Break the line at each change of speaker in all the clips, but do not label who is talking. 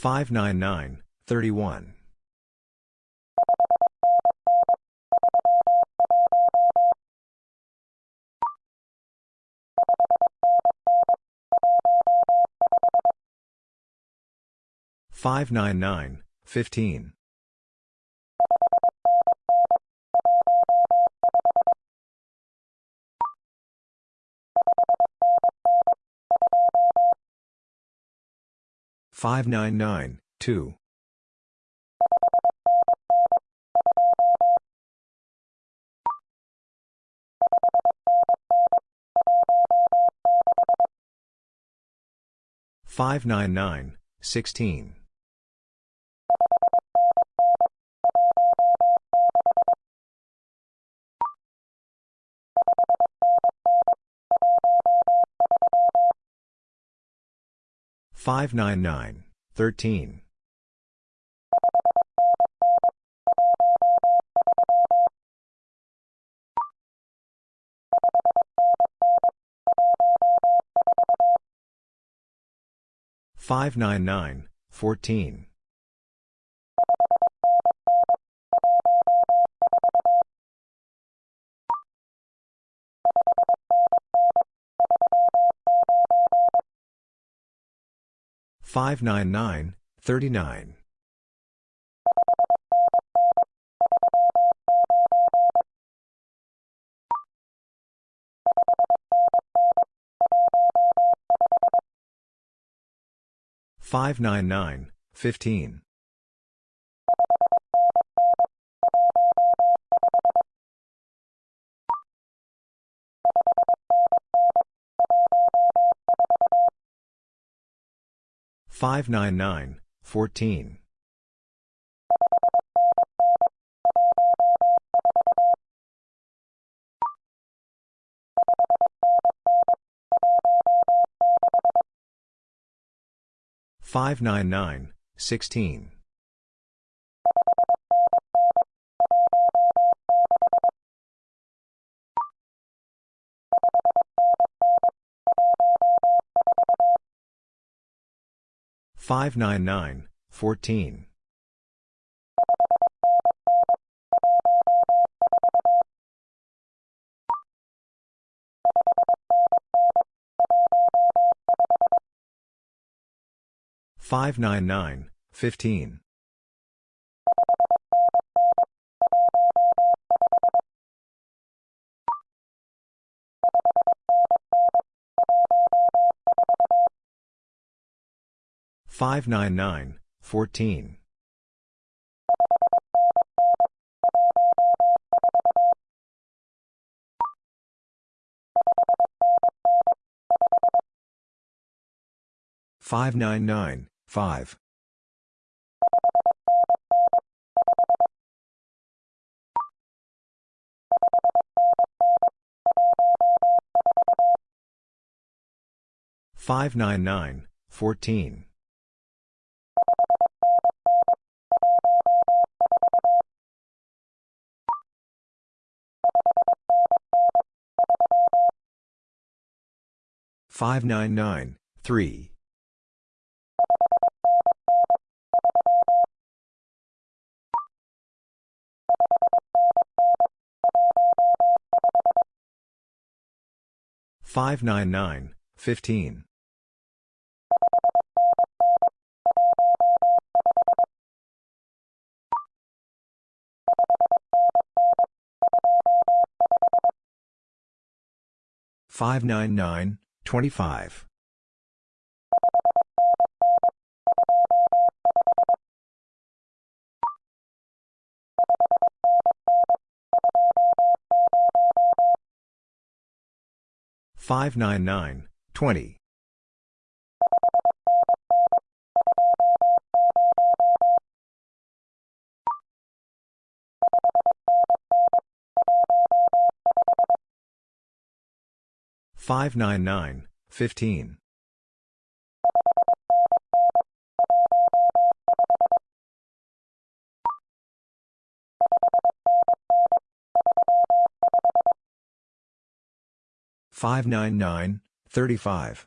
599, 31. 599, 15. 599, 2. 599, 16. 599, 13. 599, 14. 599, 39. 599, 15. 599, 14. 599, 16. 599, 14. 599, 15. 599, 14. 599, 5. 599, 14. 599, 3. 599, 15. 599, 25. 599, 20. 599, 15. 599, 35. Five nine nine one. Five nine nine twenty. Five nine nine twenty five. Five nine nine 599, 15. Five nine nine thirty five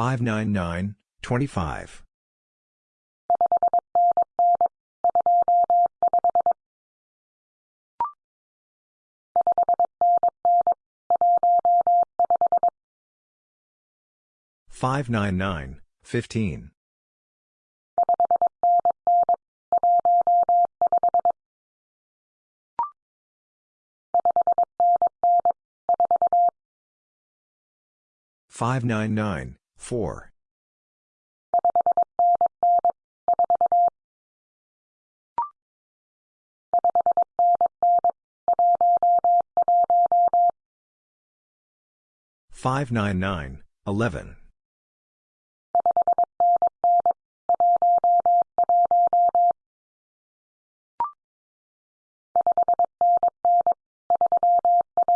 Five nine nine thirty one. Five nine nine fourteen. Five nine nine four. Five nine nine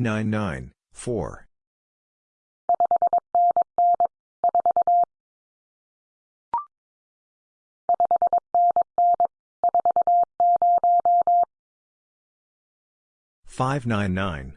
nine thirteen. Five nine nine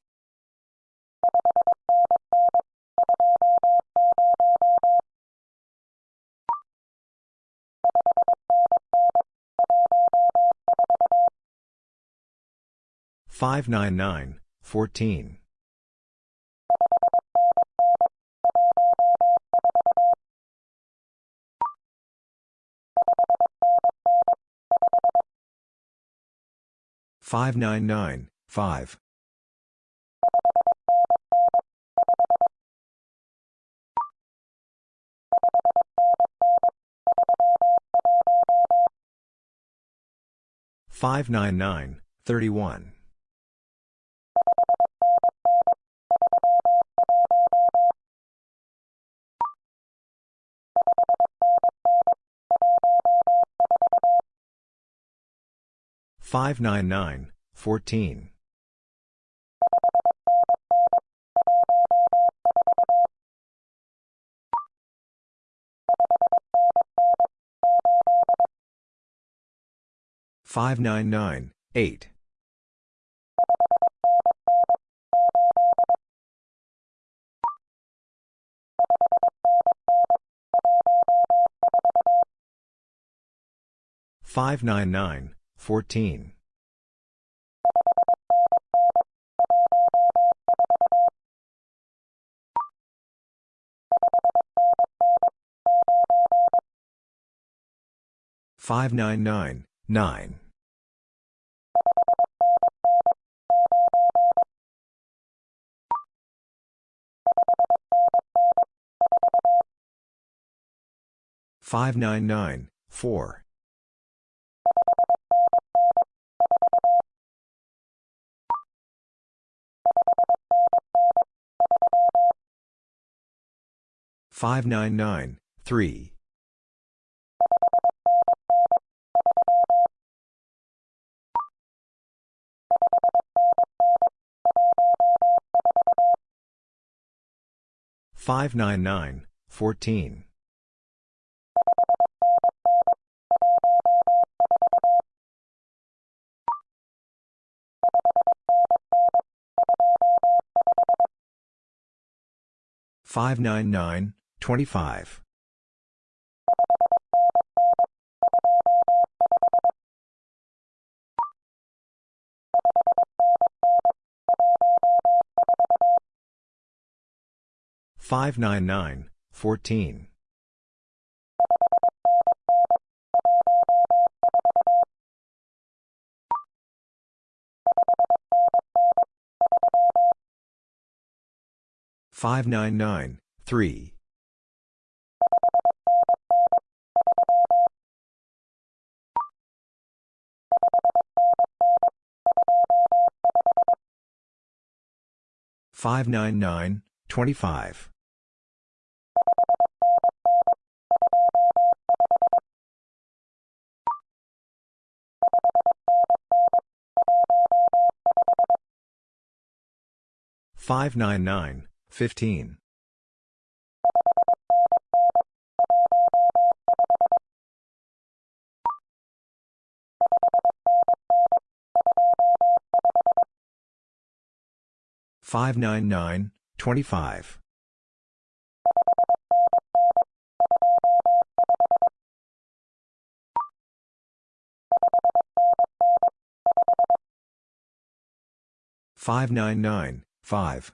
fourteen. Five nine nine five. Five nine nine thirty one. Five nine nine fourteen. Five nine nine eight. Five nine nine fourteen. Five nine nine nine. 599, 4. 599, 3 nine four. Five nine nine three. 599, 14. 599, 25. Five nine nine fourteen five nine nine three five nine nine twenty five 599, 15. Five nine nine twenty five five nine nine 5.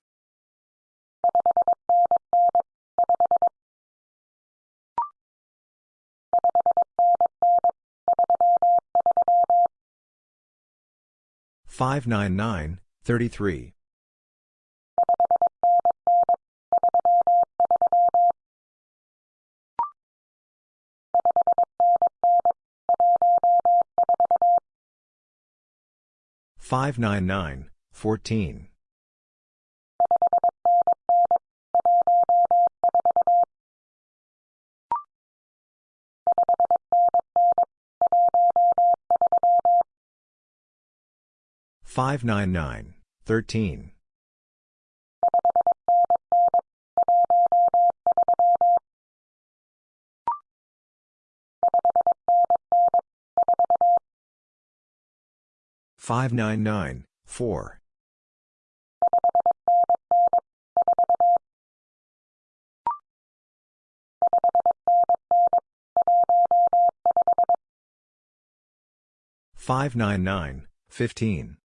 Five nine nine thirty three. Five nine nine fourteen. Five nine nine thirteen. Five nine nine four. 599, 15.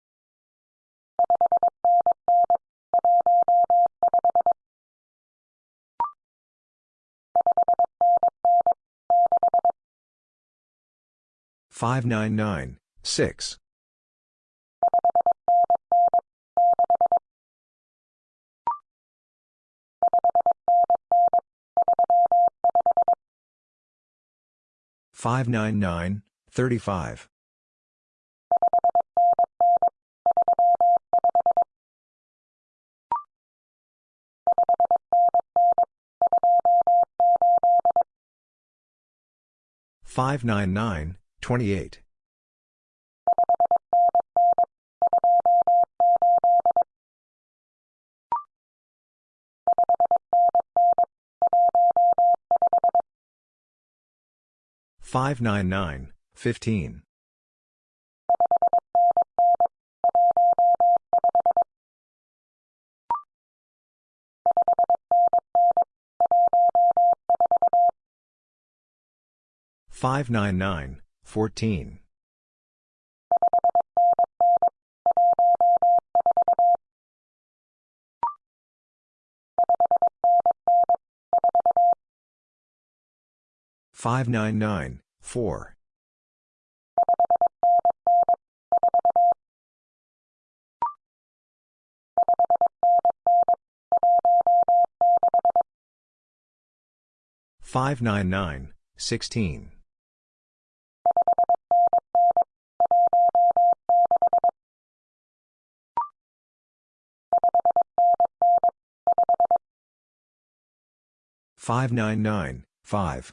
Five nine nine six five. nine nine thirty five 599, 28. Five nine nine fifteen. Five nine nine fourteen. Five nine nine four. Five nine nine sixteen. Five nine nine five.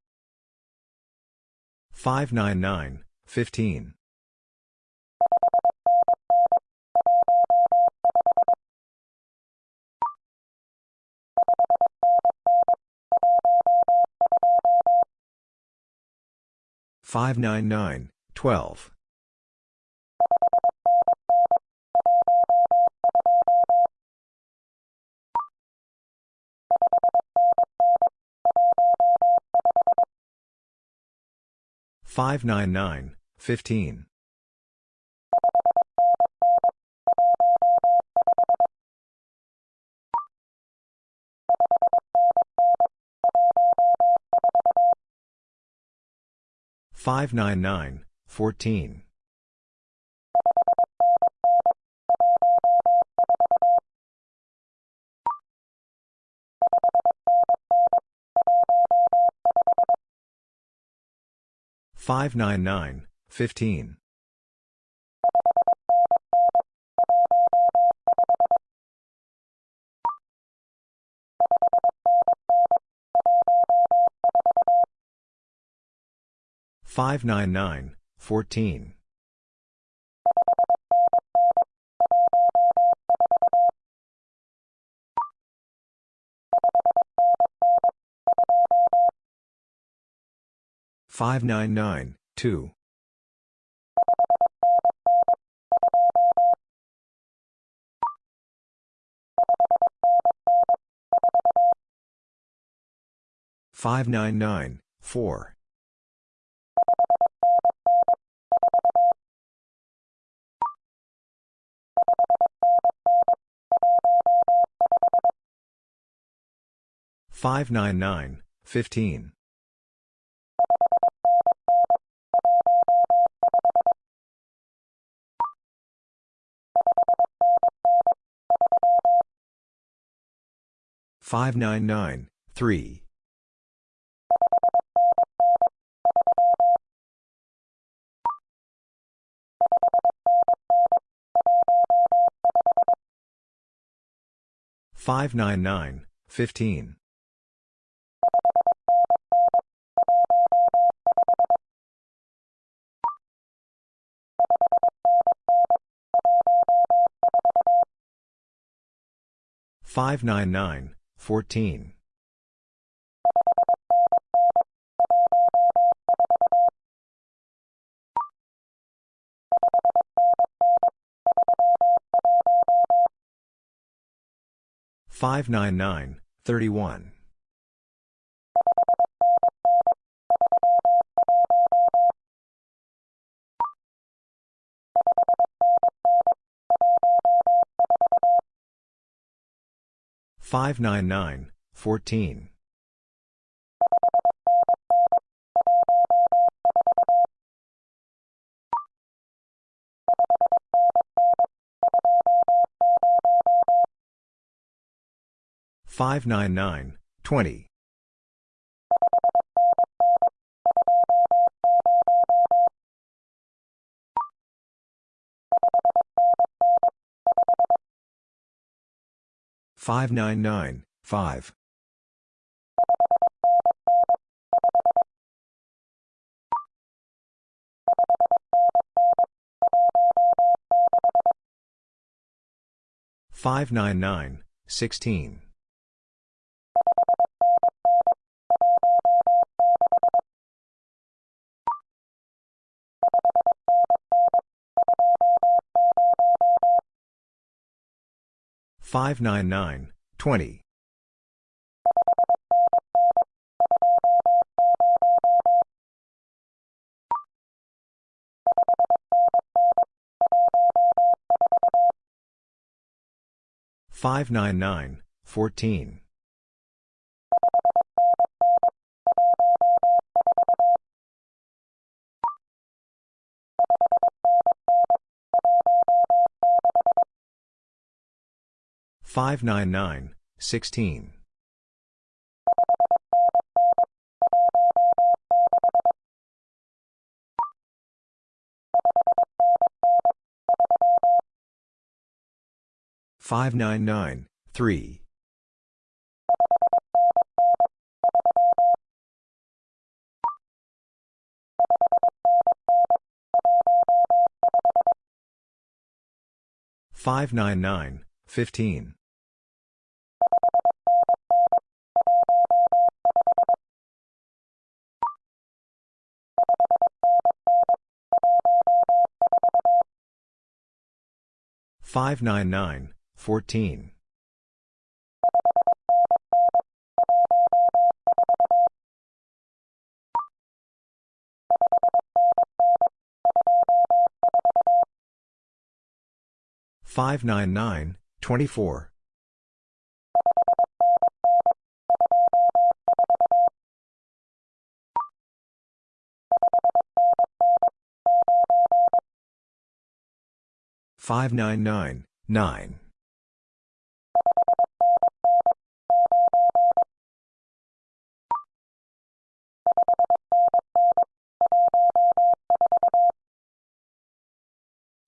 599, 20. Five nine nine fifteen. Five nine nine twelve. Five nine nine fifteen. Five nine nine fourteen. Five nine nine fifteen. Five nine nine fourteen. Five nine nine two. Five nine nine four. Five nine nine fifteen. Five nine nine three. Five nine nine fifteen. Five nine nine fourteen. Five nine nine thirty one. Five nine nine fourteen. Five nine nine twenty. Five nine nine five. Five nine nine sixteen. Five nine nine twenty. Five nine nine fourteen. 599, 16. Five nine nine three five nine nine fifteen 599, 14. 599, 24. Five nine nine nine.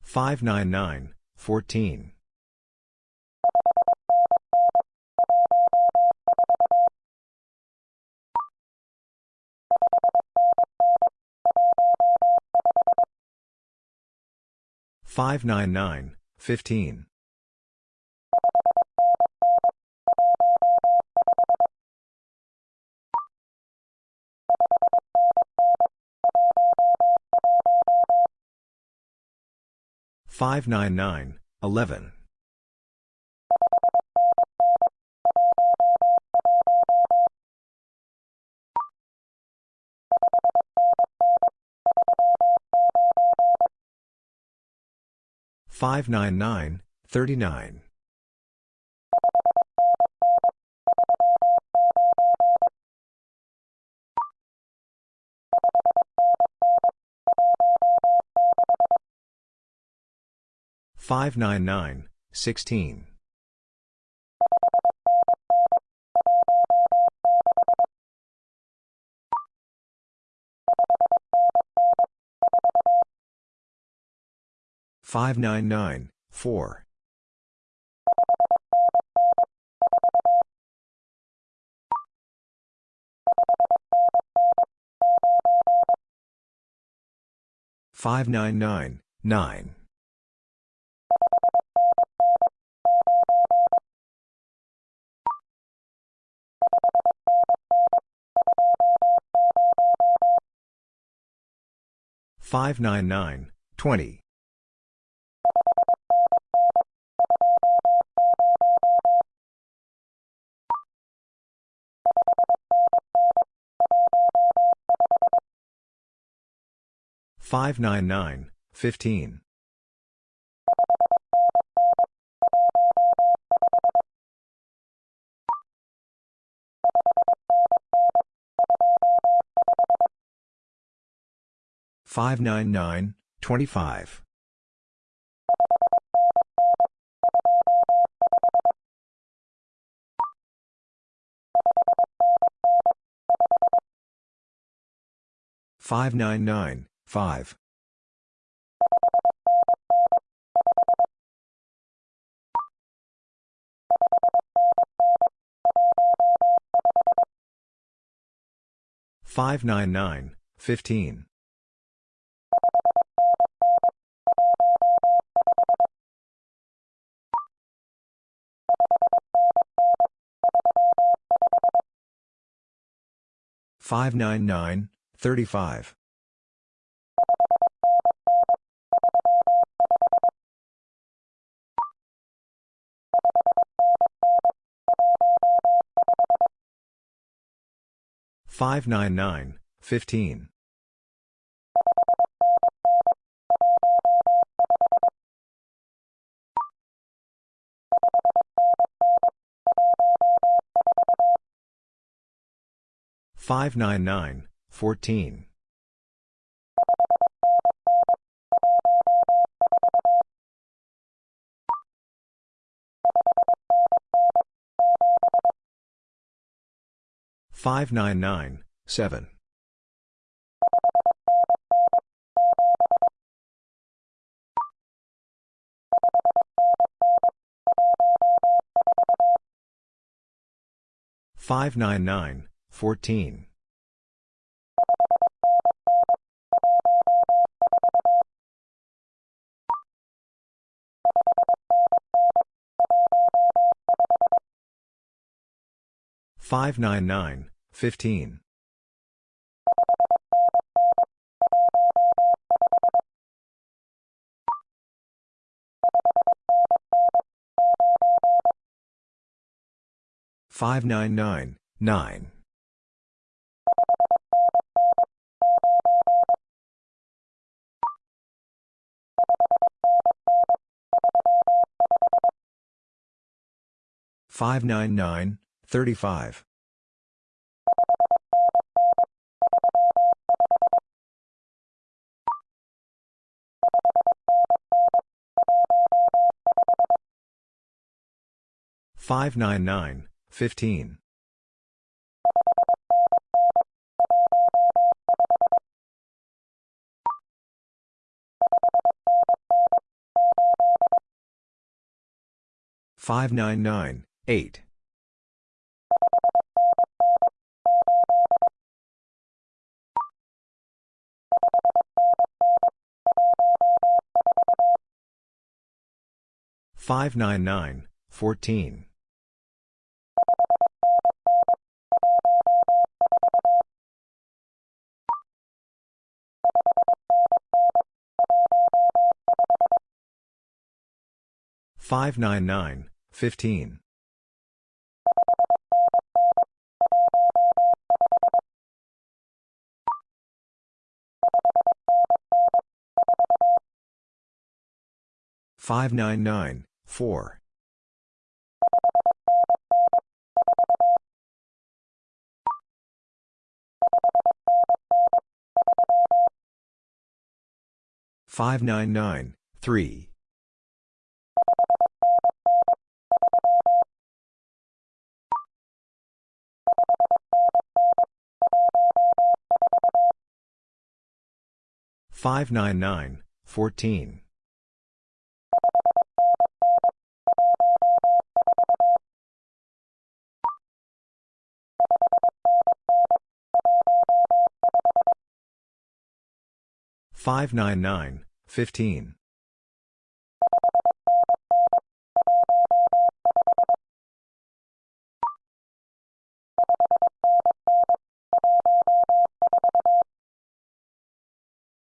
Five nine nine fourteen. Five nine nine fifteen. Five nine nine eleven. Five nine nine thirty nine. Five nine nine sixteen. Five nine nine four. Five nine nine nine. Five nine nine twenty. Five nine nine fifteen. Five nine nine twenty five. Five nine nine five. Five nine nine fifteen. 599, 35. 599, 15. 599, 14. 599, 7 thirty five. Five nine nine fifteen. Five nine nine fourteen. 599, 7. Five nine nine fourteen. Five nine nine fifteen. Five nine nine nine. Five nine nine thirty five. Five nine nine fifteen. Five nine nine eight.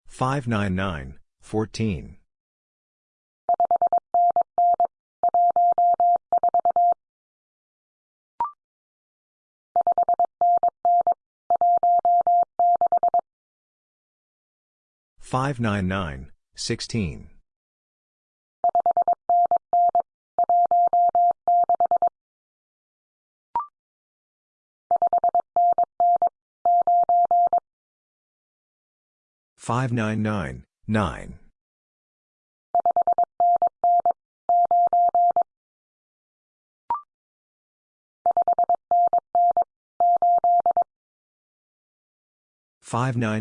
Five nine nine fourteen. Five nine nine fifteen. Five nine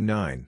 nine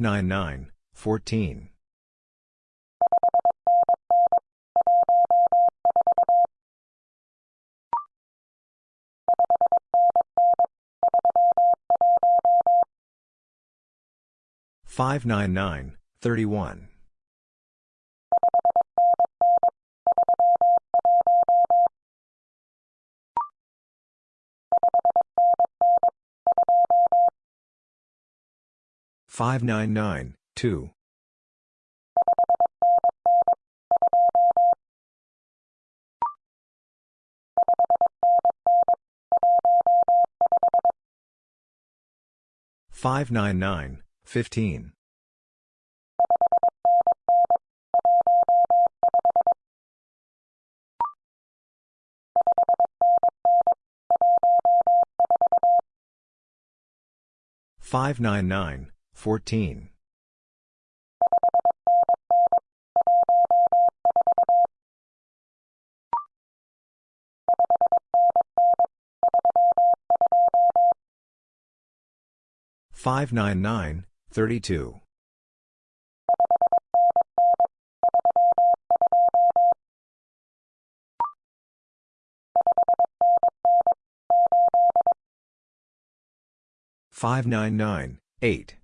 nine three. Five nine nine fourteen. Five nine nine fifteen. Five nine nine fourteen. Five nine nine nine nine. Five nine nine eight.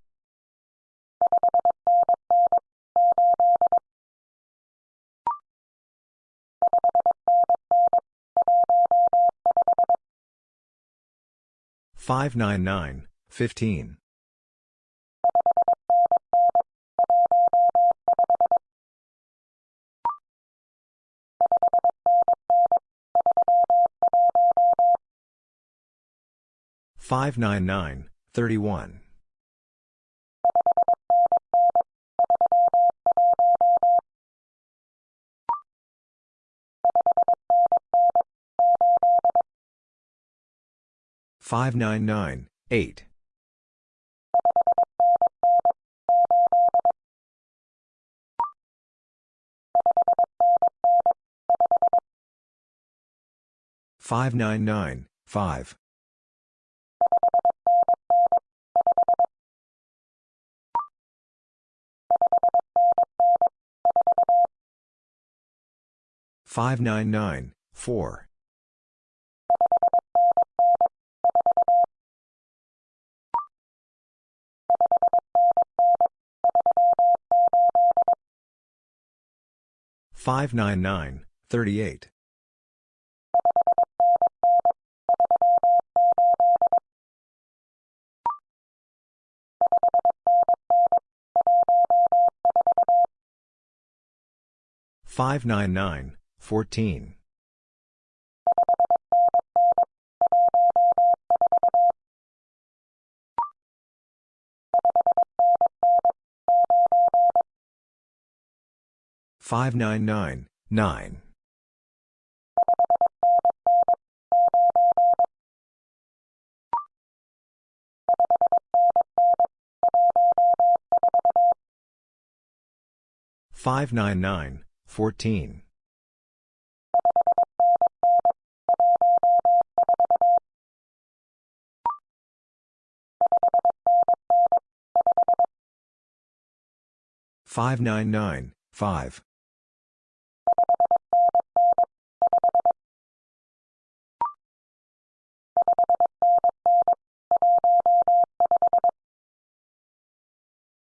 Five nine nine thirty three. Five nine nine fifteen. Five nine nine fourteen. Five nine nine thirty 599, 2. 599, 15. Five nine nine fourteen Five nine nine thirty Five nine nine eight.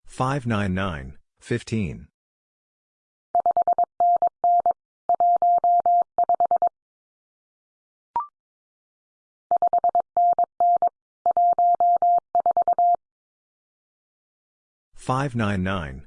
Five nine nine fifteen. Five nine nine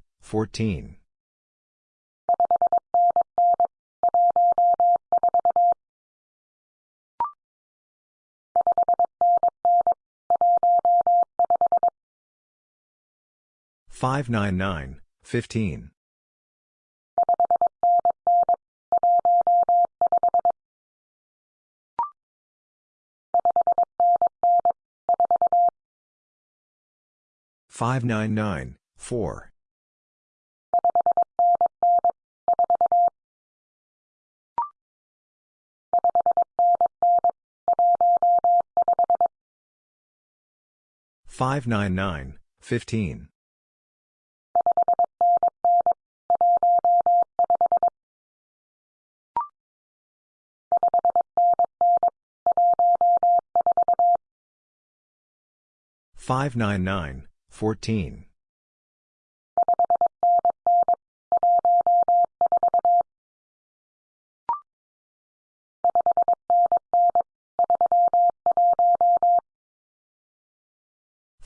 Fourteen. Five nine nine, fifteen. 599, 4. Five nine nine fifteen. Five nine nine fourteen.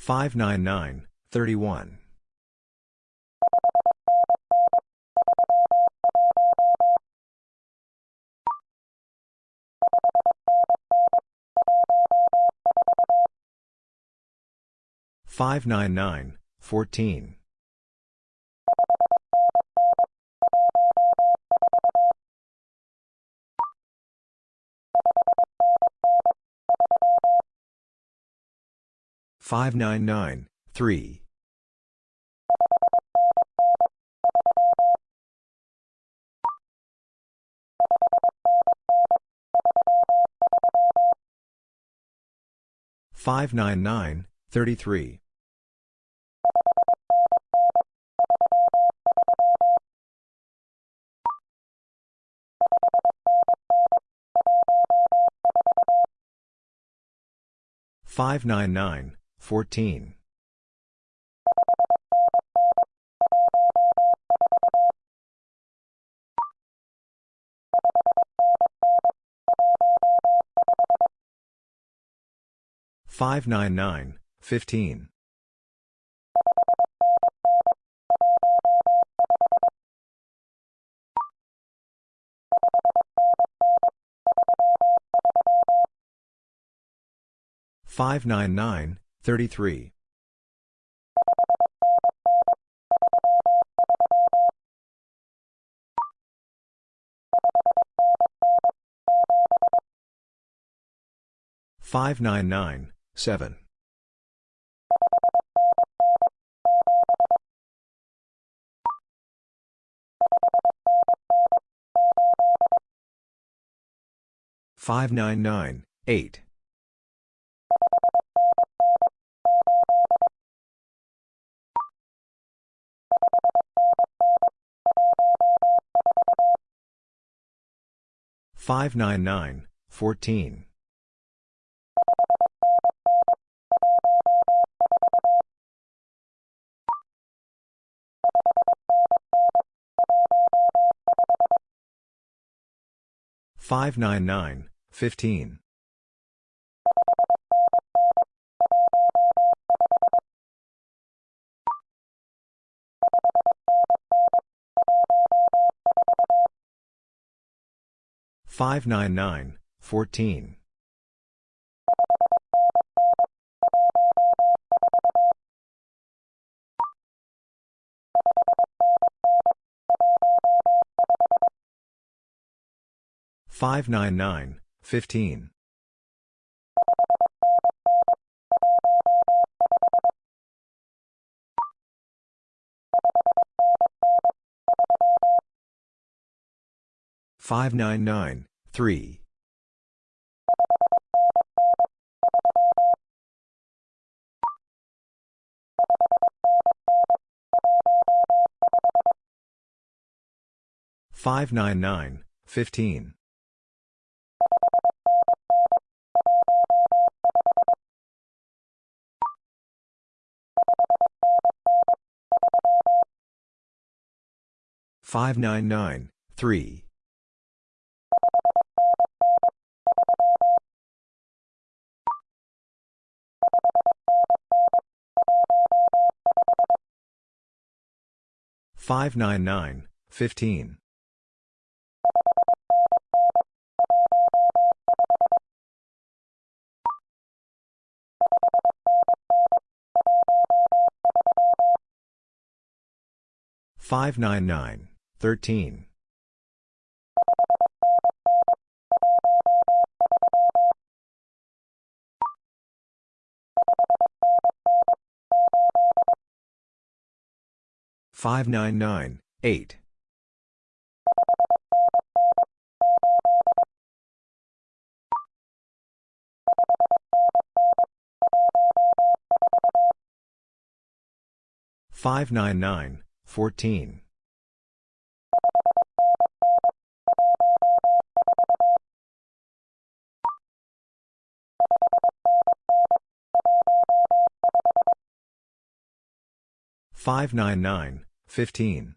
Five nine nine nine. Five nine nine fourteen. Five nine nine five. Five nine nine fifteen. Five nine nine fourteen. Five nine nine fifteen. 599, 33. Five nine nine seven five nine nine eight 599, 14. Five nine nine fifteen 599, 14. 599, 31. 599, 14. 599, 3. 599, 33. 599, 14. 599, 15. 599, 33. 599, 7. 599, 8. 599, 14. 599, 15.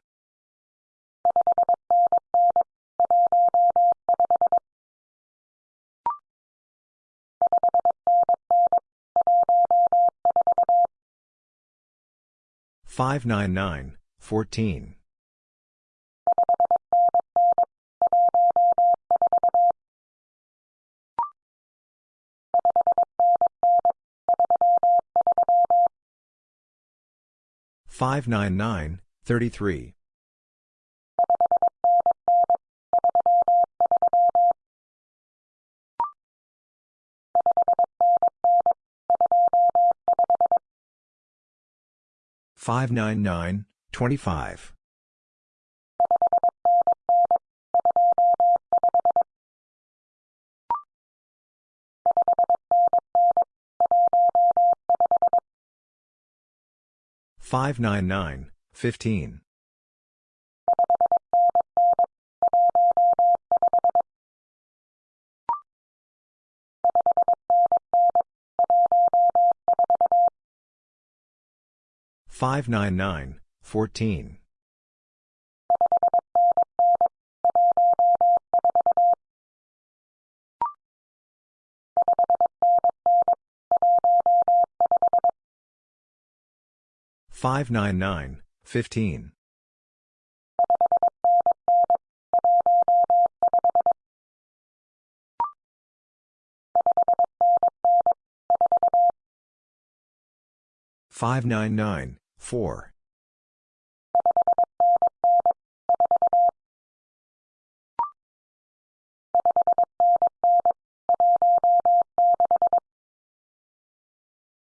599, 14. 599, 15. 599, 3. 599, 15. 599, 3. 599, 15. 599, 13. 599, 8. 599, 14. 599, 599, 15. 599, 14.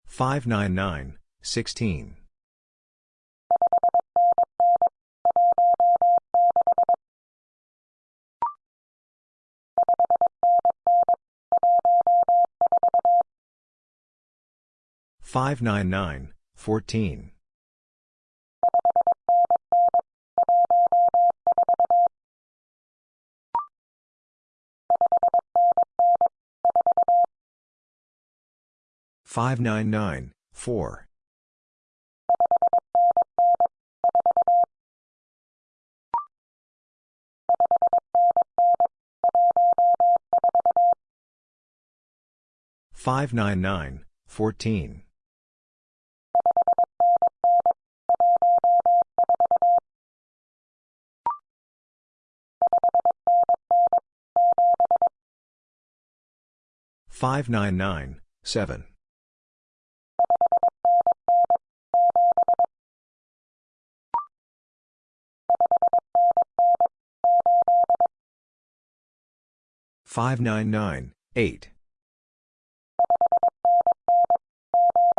599, 33. 599, 25. 599, 15. 599, 14. 599, 15. 599, 4. 599, 16. 599, 14. 599, 4. 599, 14.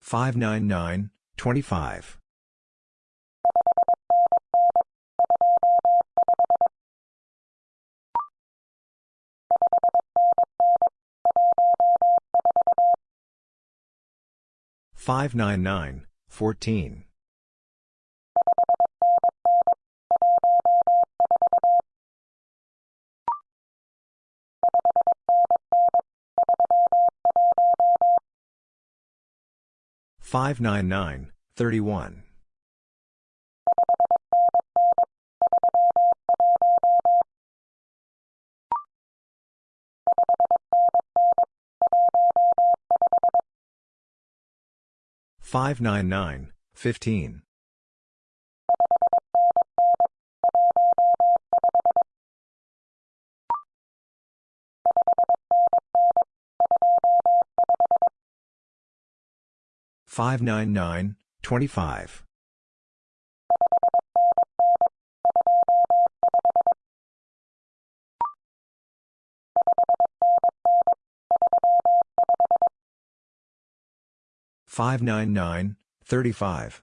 599, 25. 599, 14. 599, 31. 599, 15. 599, 25. 599, 35. Five nine nine fifteen. Five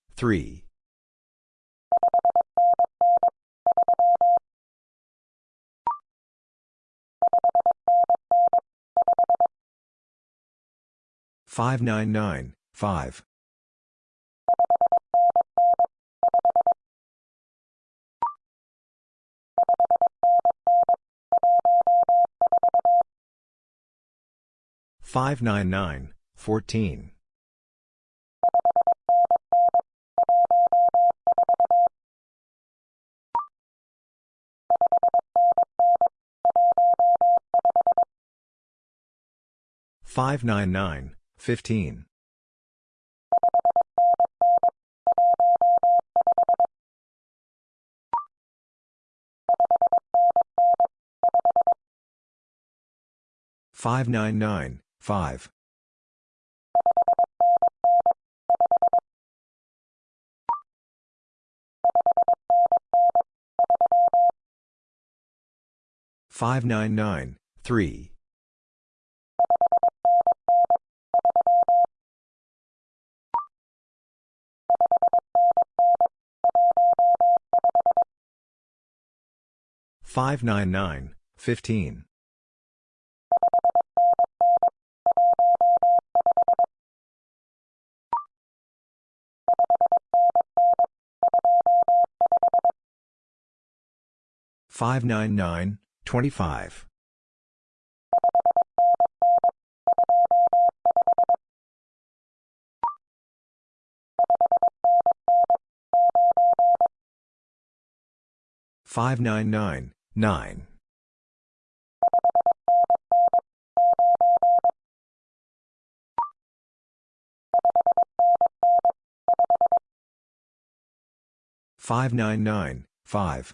three. Five nine nine five. Five nine nine fourteen. Five nine nine fifteen. Five nine nine five. Five nine nine three. Five nine nine fifteen. Five nine nine twenty-five. Five nine nine nine. Five nine nine five.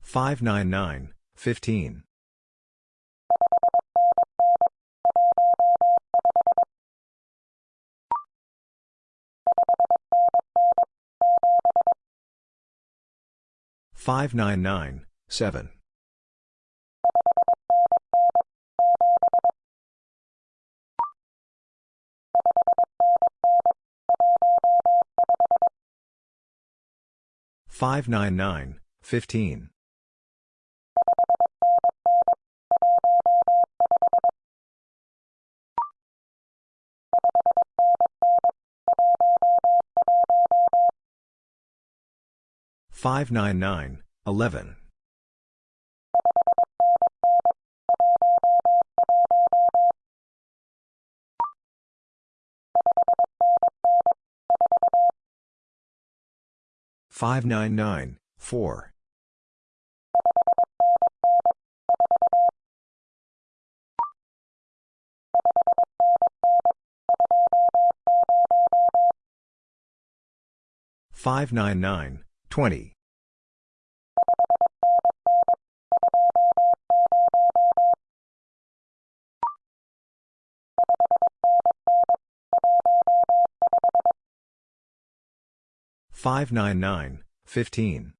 Five nine nine fifteen. Five nine nine seven. Five nine nine fifteen. Five nine nine eleven. Five nine nine four. Five nine nine twenty. Five nine nine fifteen.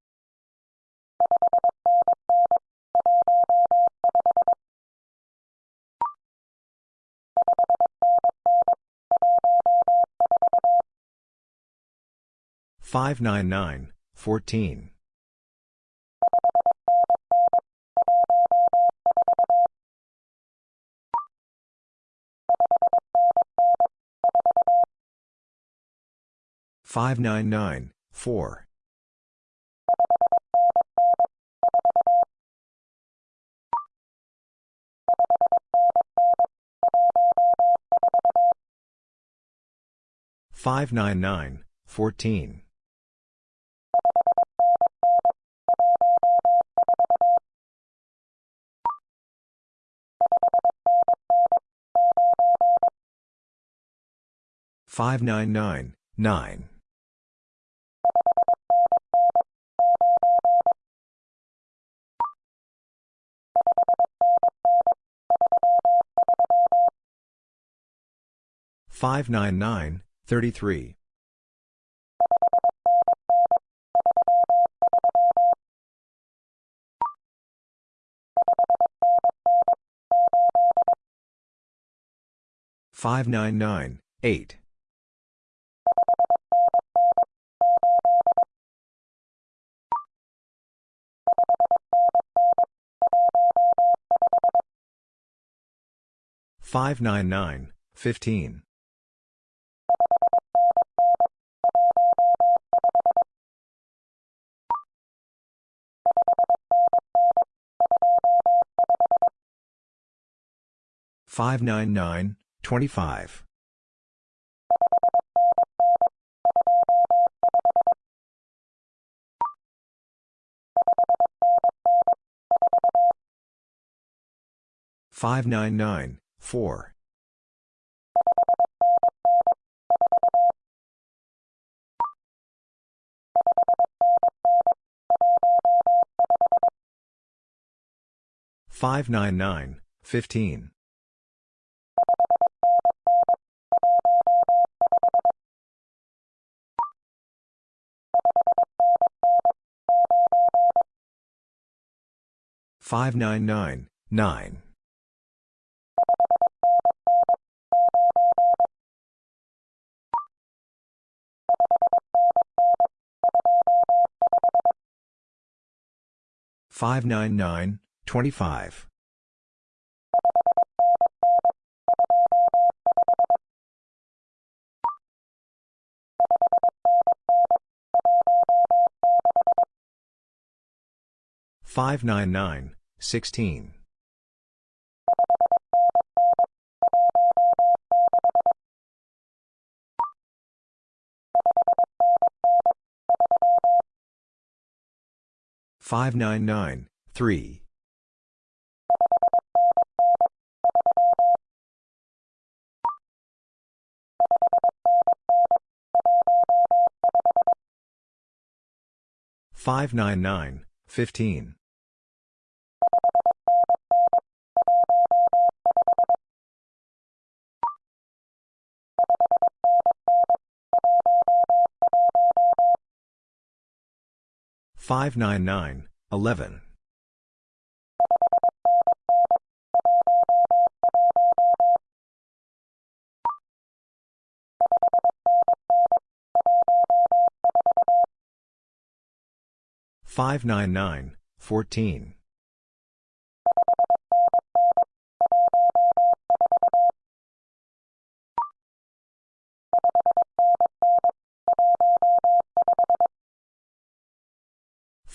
Five nine nine fourteen. 599, 4. Five nine nine fourteen five nine nine nine nine eight. Five nine nine fifteen. Five nine nine twenty five. Five nine nine four. Five nine nine fifteen. Five nine nine nine. Five nine nine twenty five. Five nine nine sixteen. Five nine nine three. Five nine nine fifteen. Five nine nine eleven. Five nine nine fourteen.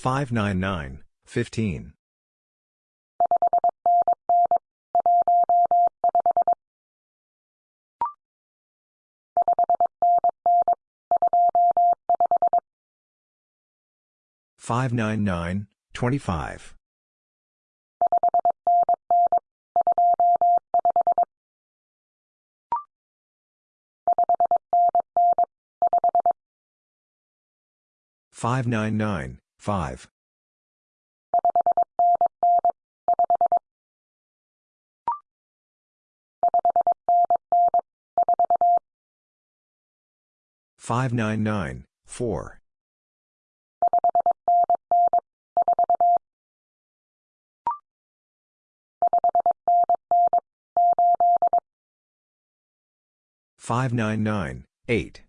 Five nine nine fifteen. Five nine nine twenty five. Five nine nine 5. 599, 4. 599, 8.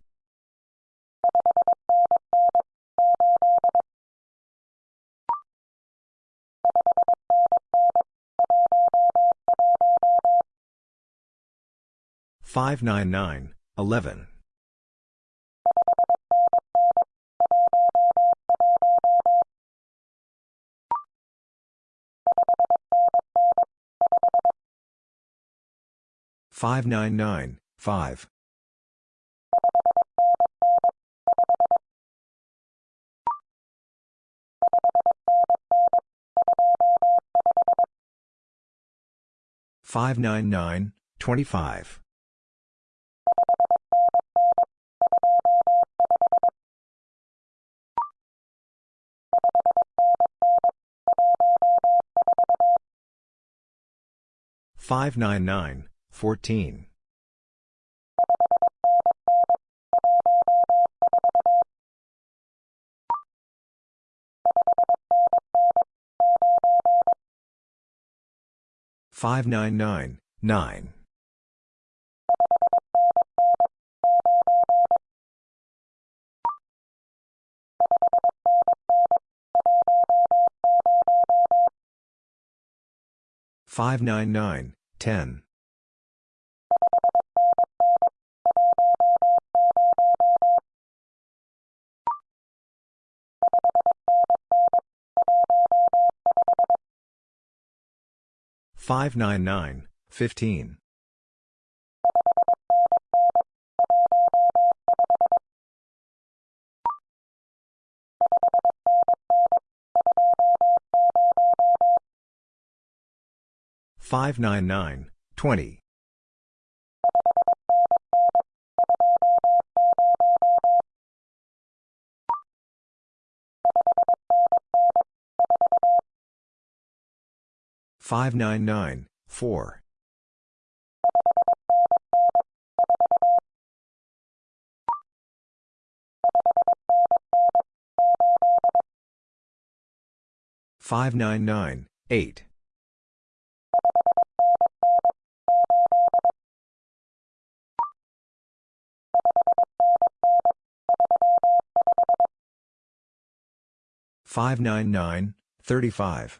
Five nine nine eleven. Five nine nine five. 599, 25. Five nine nine fourteen. Five nine nine nine. Five nine nine ten. Five nine nine fifteen. Five nine nine twenty. Five nine nine four. Five nine nine eight. Five nine nine thirty five.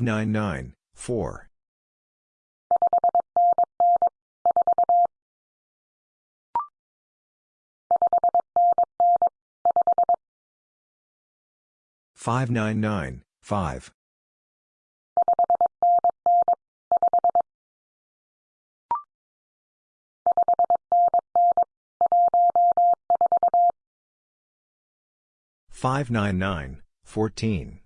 nine fifteen. Five nine nine two. Five nine nine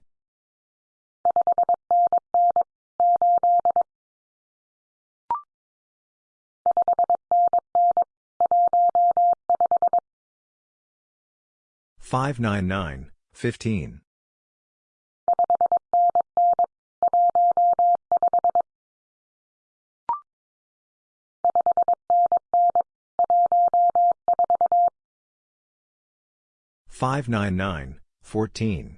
five. Five nine nine fourteen.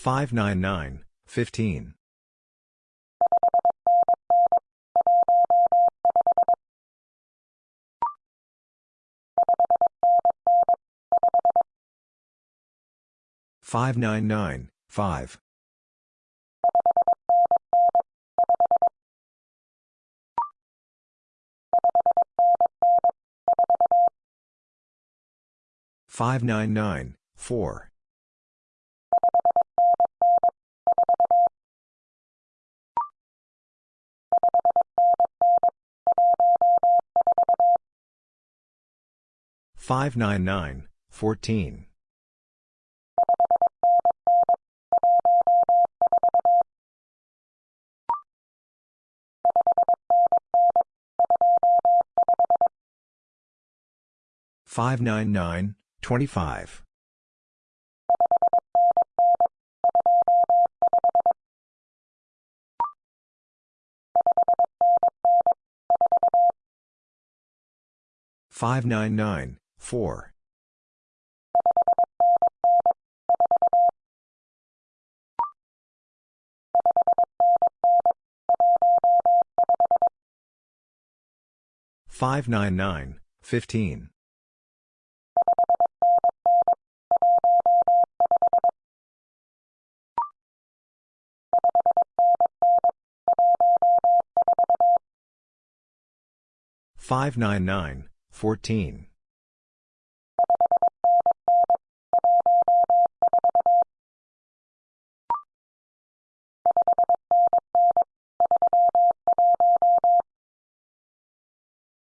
599, 15. Five nine nine five five nine nine four Five nine nine fourteen. Five nine nine twenty-five. Five nine nine fourteen. Five nine nine fifteen. Five nine nine five.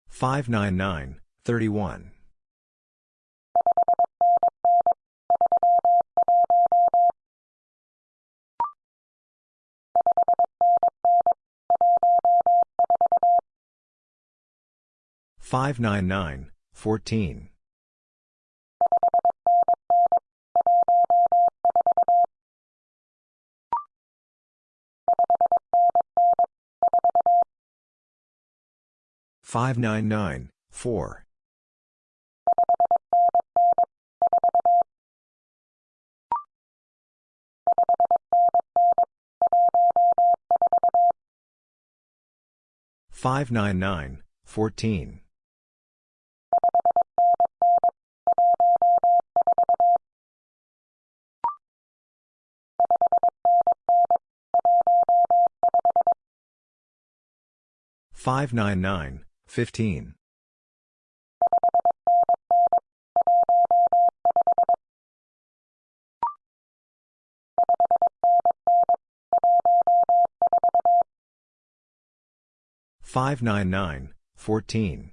599, 4. 599, 14. Five nine nine twenty five nine nine 4. 599, 15. Five nine nine fourteen.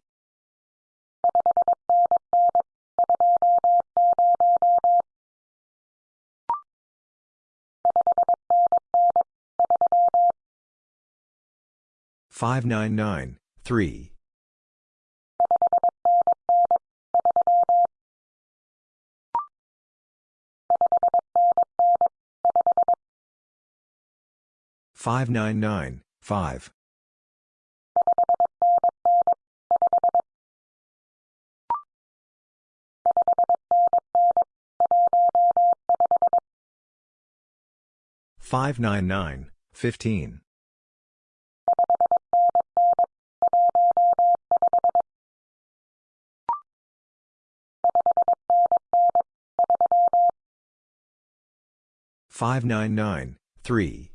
thirty one. Five nine nine fourteen. Five nine nine four. Five nine nine fourteen.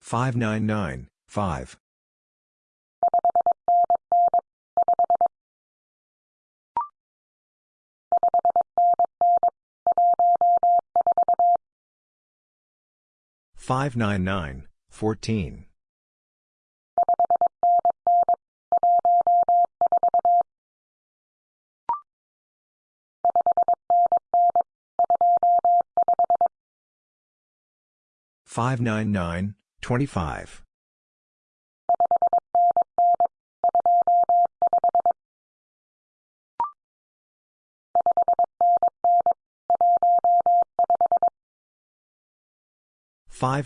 Five nine nine fifteen. Five nine nine fourteen. Five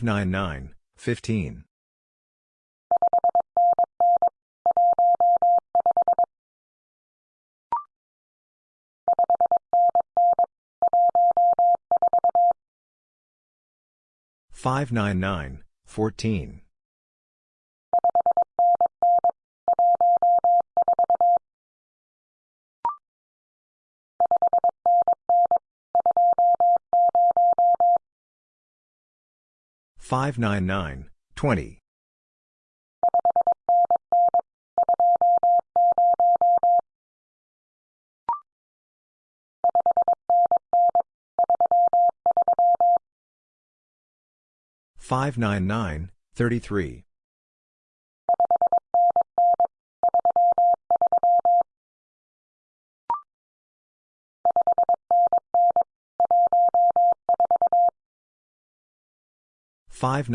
nine nine thirty six. Five nine nine twenty. Five nine nine three. Five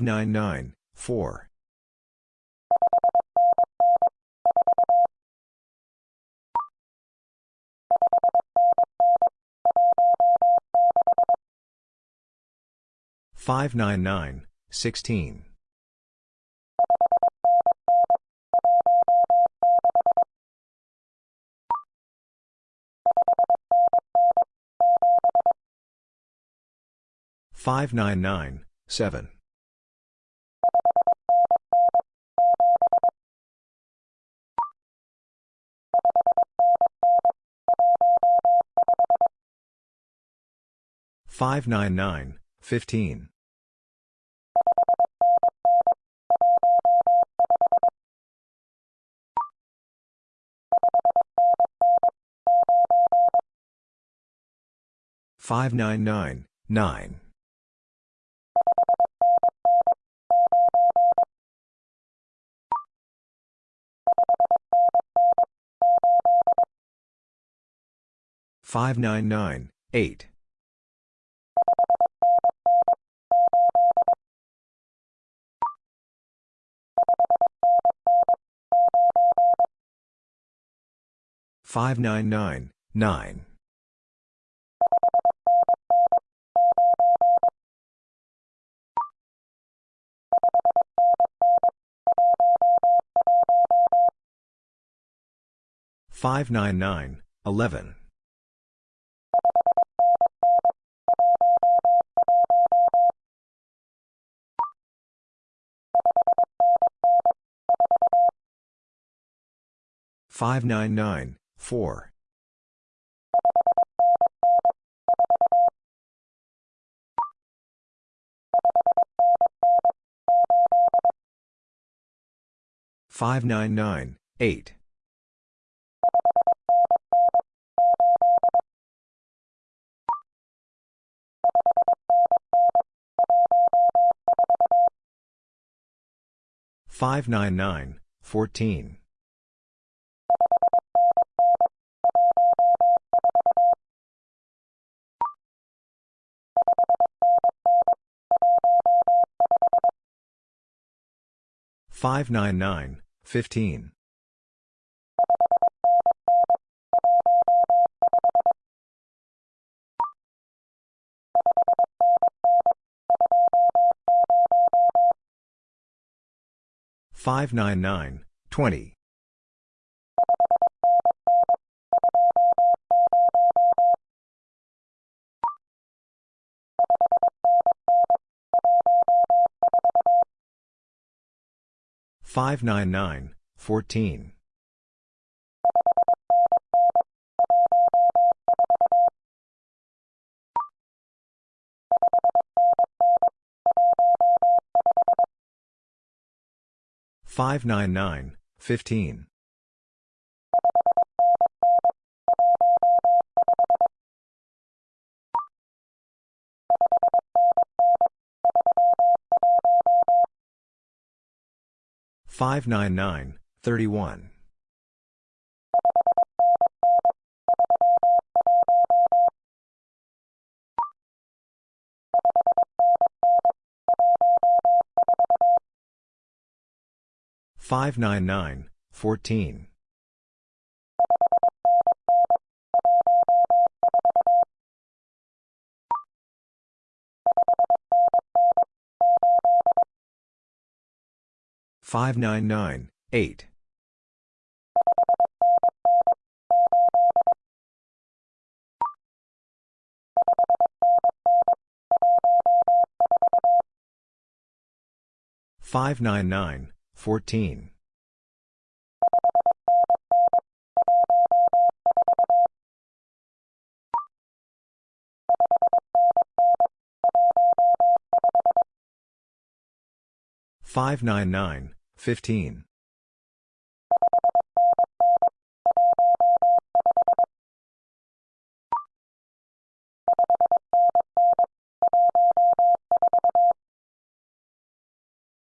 nine nine five. Five nine nine fifteen. Five nine nine three. Five nine nine five. Five nine nine fourteen. Five nine nine twenty five. 599, 15. 599, 14. 599, 20. 599, 33. 599, 14. 599, 4. 599, 16. 599, 7. 599, 15. 599, 9. 599, 8. 599, 9. 599, 11. 599, 4. 599, 8. 599, 14. 599, 15. 599, 20. 599, 31. Five nine nine fourteen. 599, 14. 599, 8. Five nine nine fourteen. Five nine nine fifteen.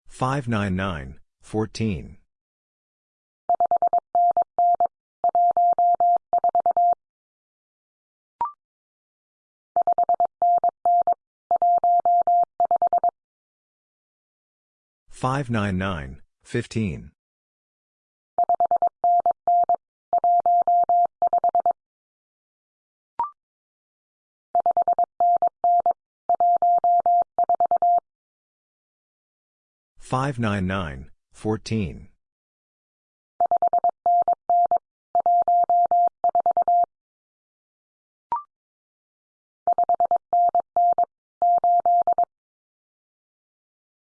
Five nine nine fourteen. Five nine nine fifteen. Five nine nine fourteen.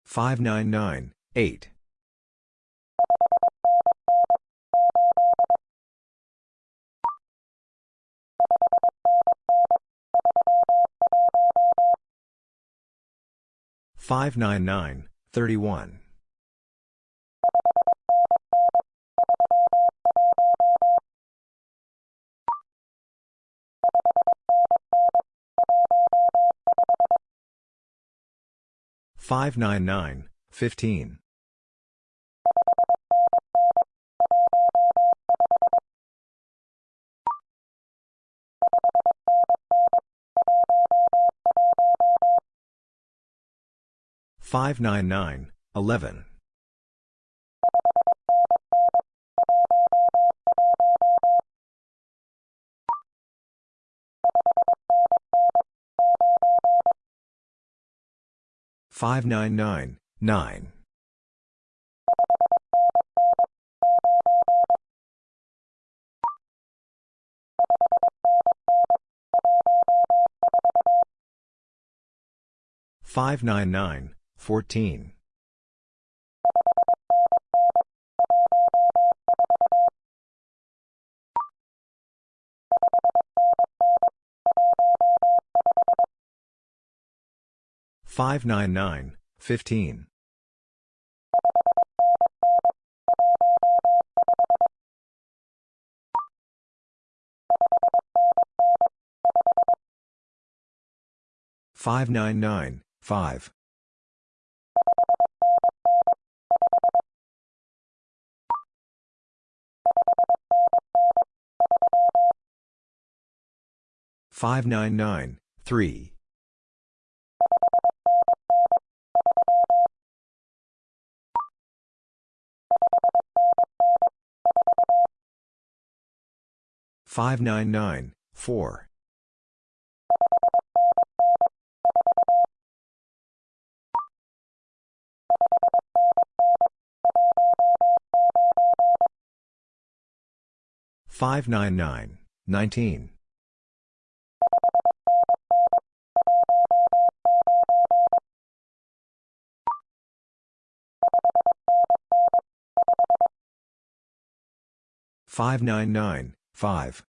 Five nine nine eight. Five nine nine thirty one. Five nine nine fifteen. Five nine nine eleven. Five nine nine nine. Five nine nine fourteen. Five nine nine fifteen. Five nine nine five. Five nine nine three. Five nine nine four. Five nine nine nineteen. Five nine nine five.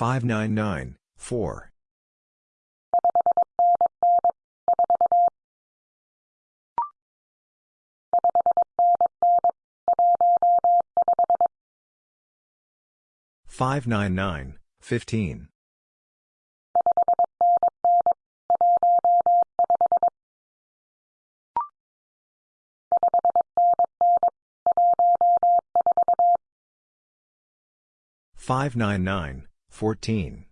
Five nine nine four. Five nine nine fifteen.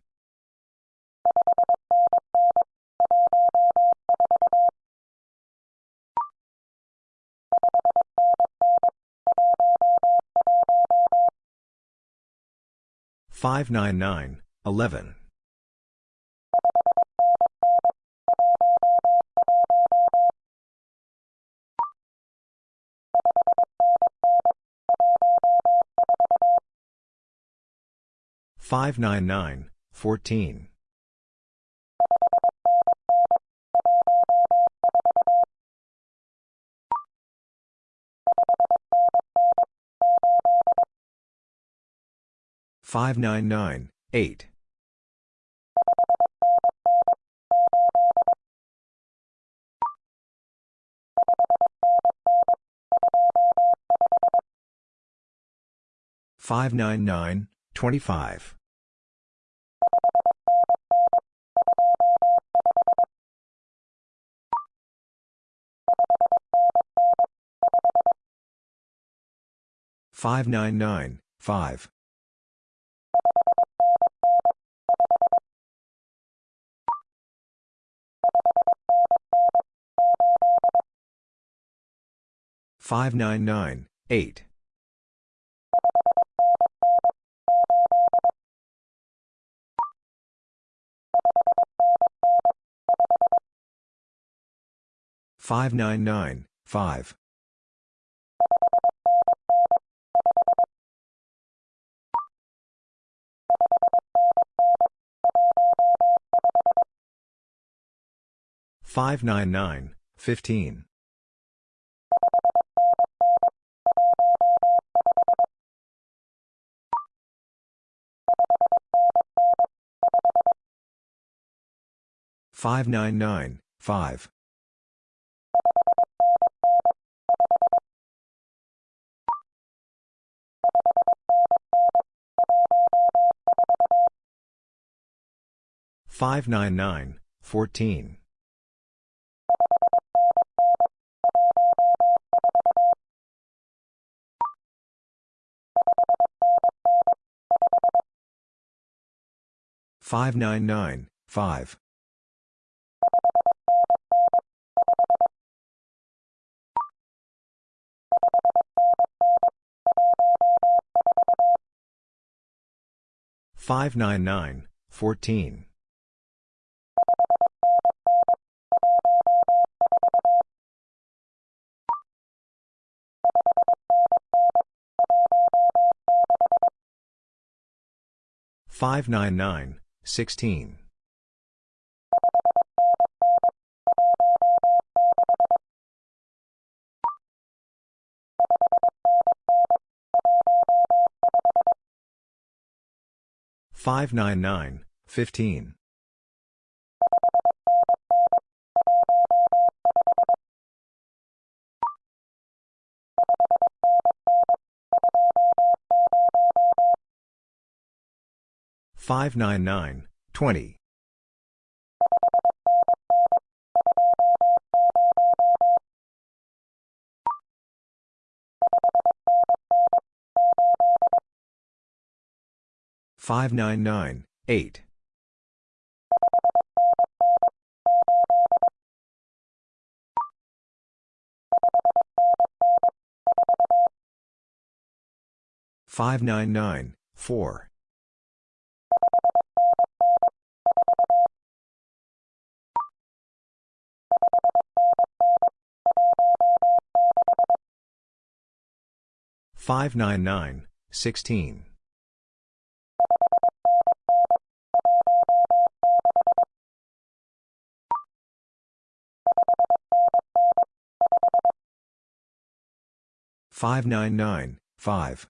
Five nine nine 14. 599, 11. Five nine nine fourteen. Five nine nine eight. Five nine nine twenty five. Five nine nine five. Five nine nine eight. Five nine nine five. Five nine nine fifteen. Five nine nine five. Five nine nine fourteen. Five nine nine five. Five nine nine fourteen. Five nine nine sixteen. Five nine nine fifteen. Five nine nine twenty. Five nine nine eight. Five nine nine four. Five nine nine sixteen. Five nine nine five.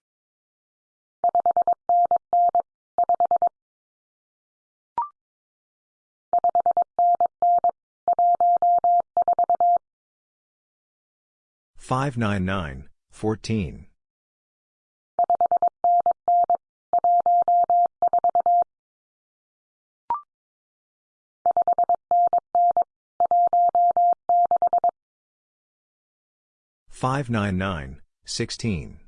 Five nine nine fourteen. Five nine nine sixteen.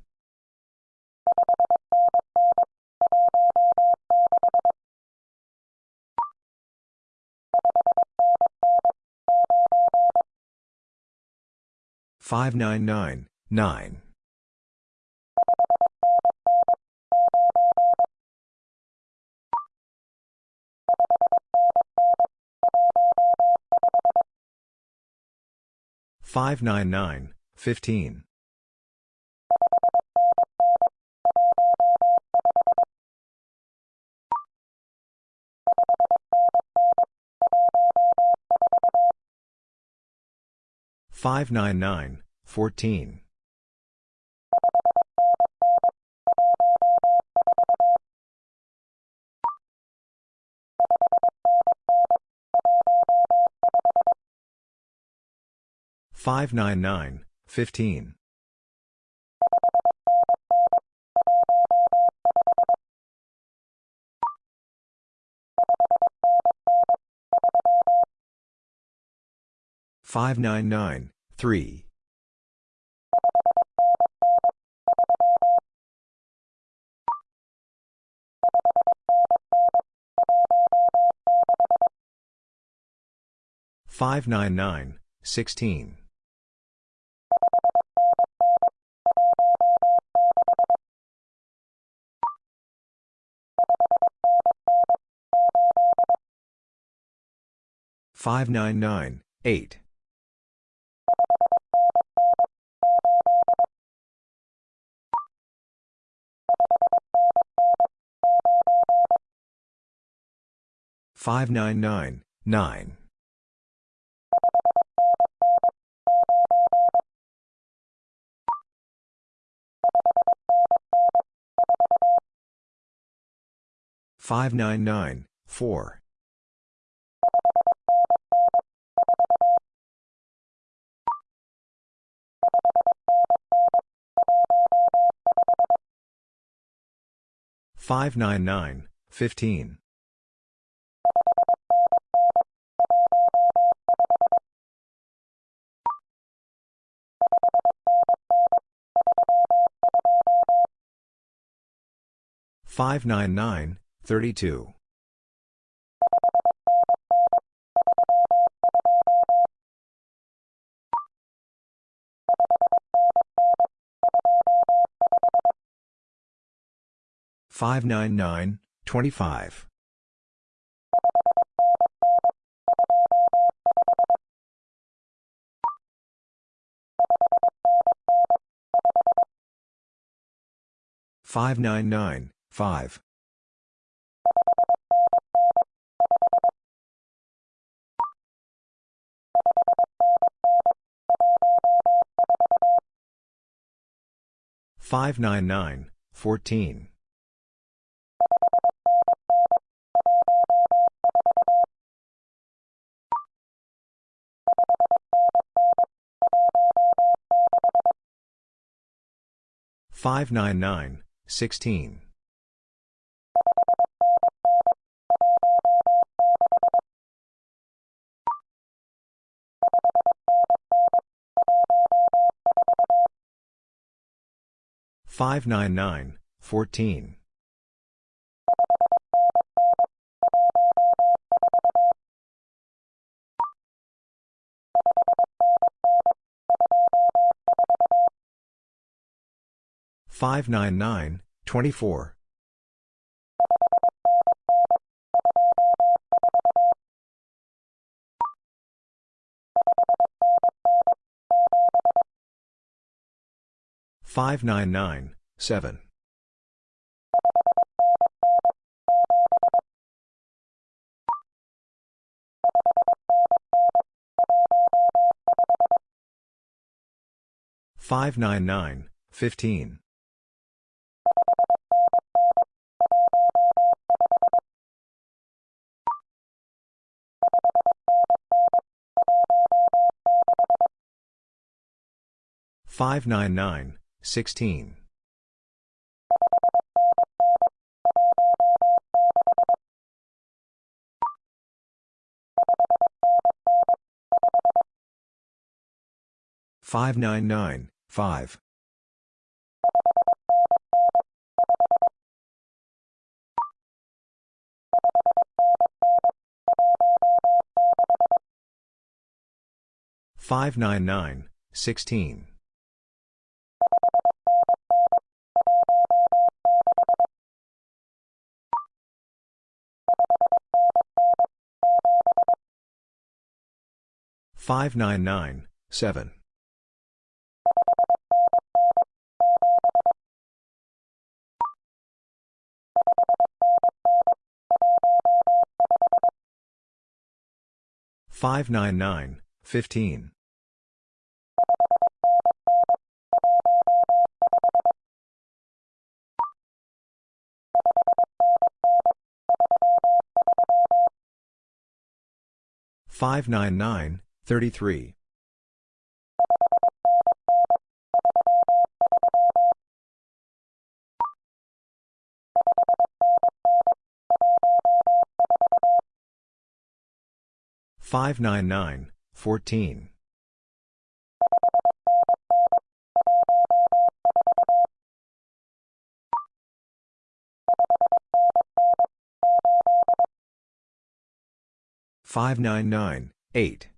Five nine nine nine. Five nine nine fifteen. 599, 14. 599, 15. Five nine nine three. Five nine nine sixteen. Five nine nine eight. Five nine nine nine. 599, 15. Five nine nine thirty two 599, 25. Five nine nine five five nine nine fourteen Five nine nine sixteen. Five nine nine fourteen. Five nine nine twenty-four. Five nine nine seven. Five nine nine fifteen. Five nine nine sixteen. Five nine nine five. Five nine nine sixteen. Five nine nine, seven. 599, 15. Five nine nine thirty three 599, 14. Five nine nine eight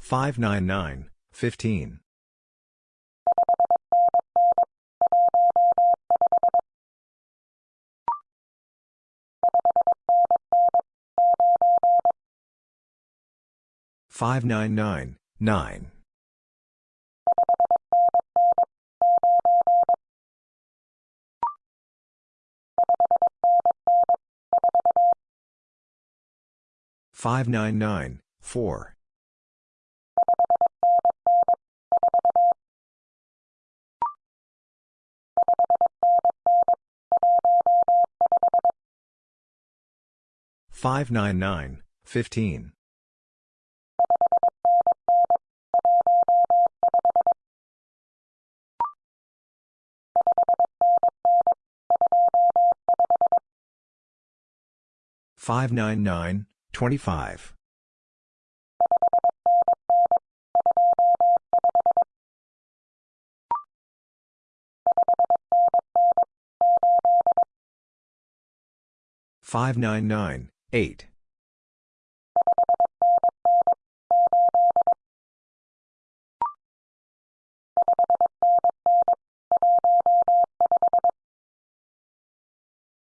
five nine nine fifteen Five nine nine, nine. Five nine nine, four. Five nine nine, fifteen. Five nine nine, twenty-five. Five nine nine, eight.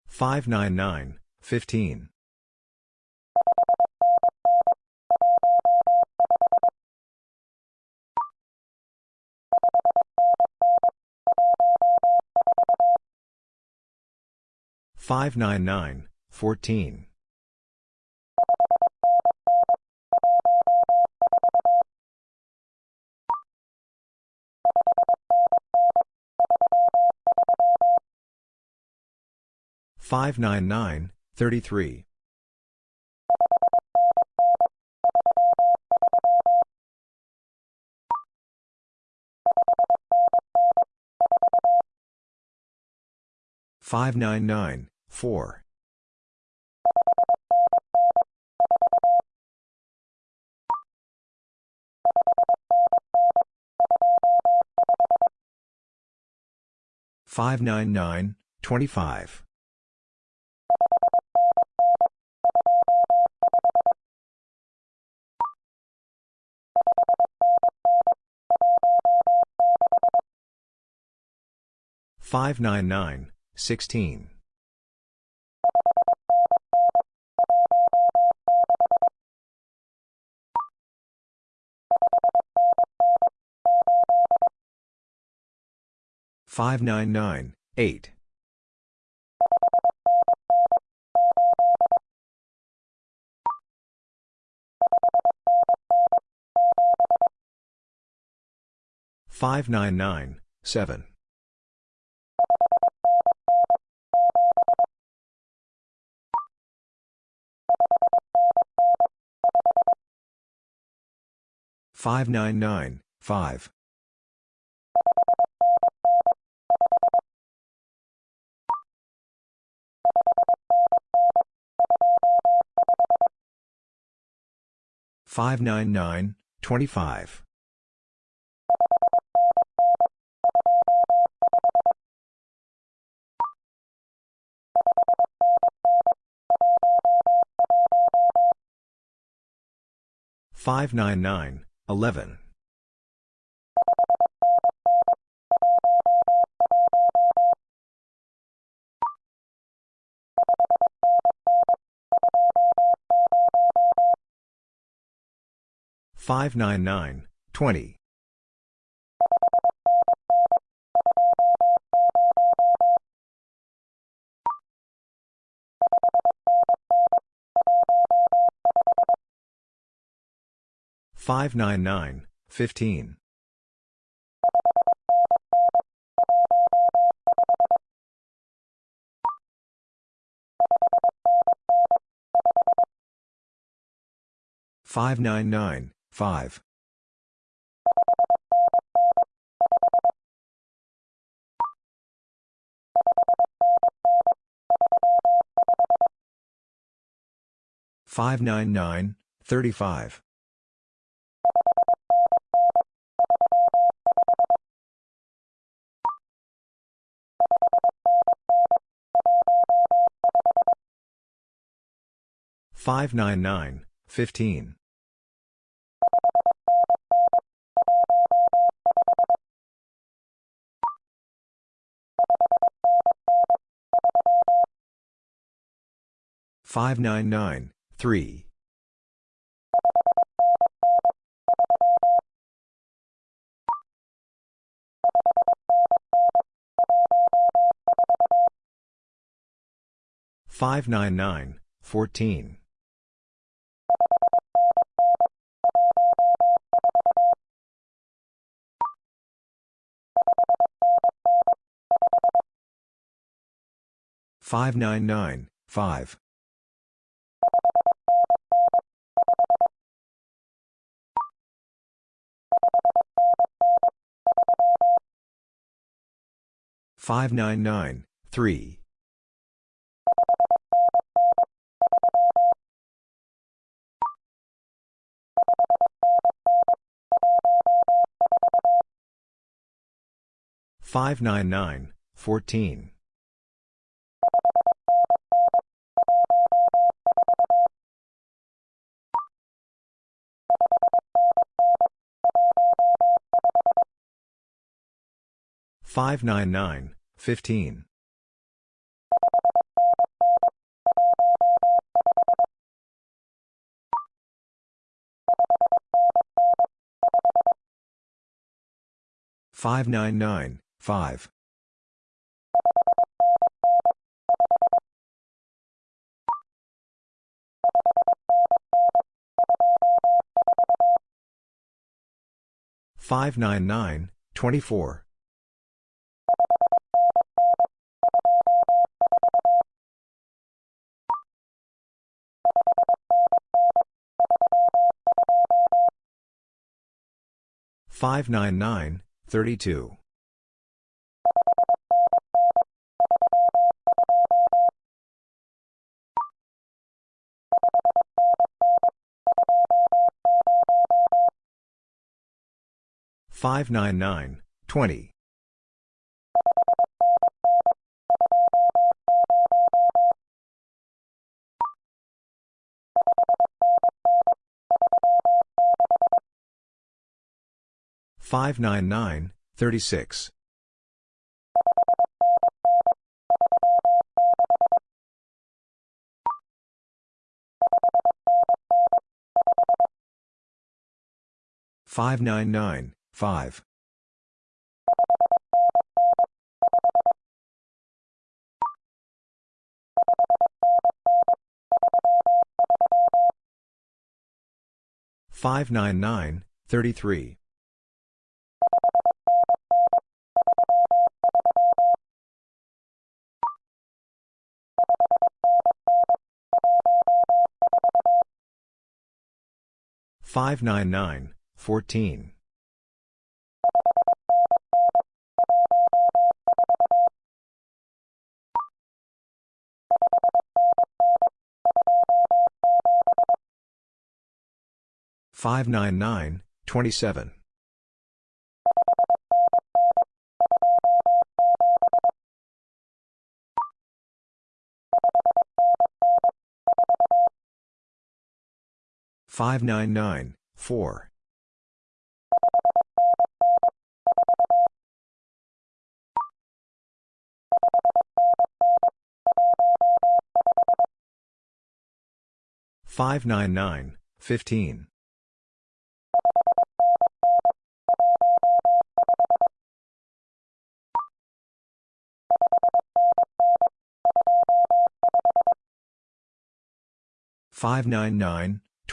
Five nine nine, fifteen. Five nine nine, fourteen. Five nine nine, nine, four. Five nine nine, twenty-five. Five nine nine, sixteen. Five nine nine, eight. Five nine nine, seven. Five nine nine, five. 599, 25. 599, 11. Five nine nine fifteen five nine nine 5. 599, 35. Five nine nine fifteen. Five nine nine three. Five nine nine fourteen. Five 599, 14. Five nine nine five five nine nine three 599, 14. 599, 15. Five nine nine five. Five nine nine twenty four. Five nine nine thirty two. Five nine nine twenty. Five nine nine thirty six. Five nine nine five. Five nine nine thirty three. Five nine nine fourteen. Five nine nine twenty seven. Five nine nine 4. 599, 15. Five nine nine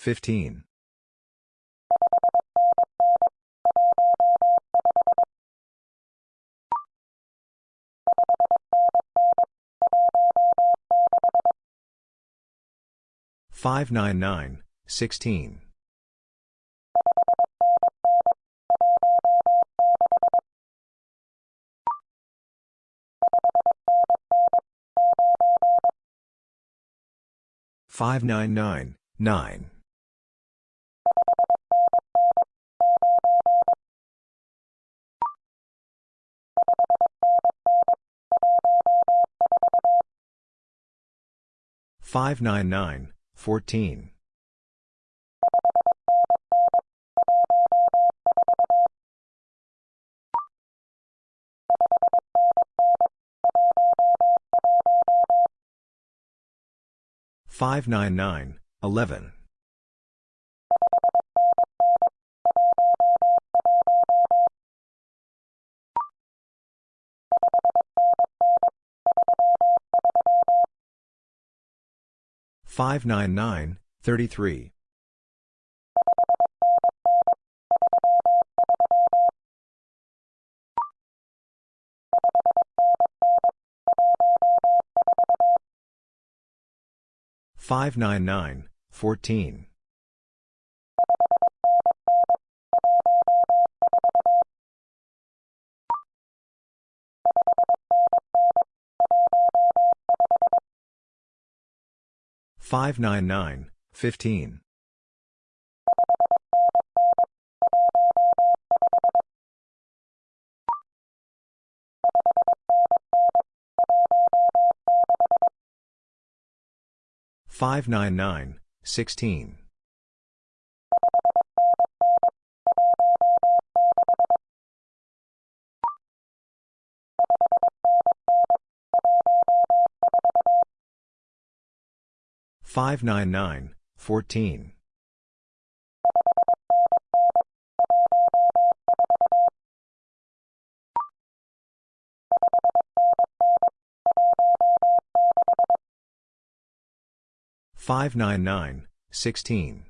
Fifteen. Five nine nine sixteen. Five nine nine nine. Five nine nine 14. Five nine nine eleven Five nine nine thirty-three. Five nine nine fourteen. Five nine nine fifteen. Five nine nine sixteen. Five nine nine fourteen. Five nine nine sixteen.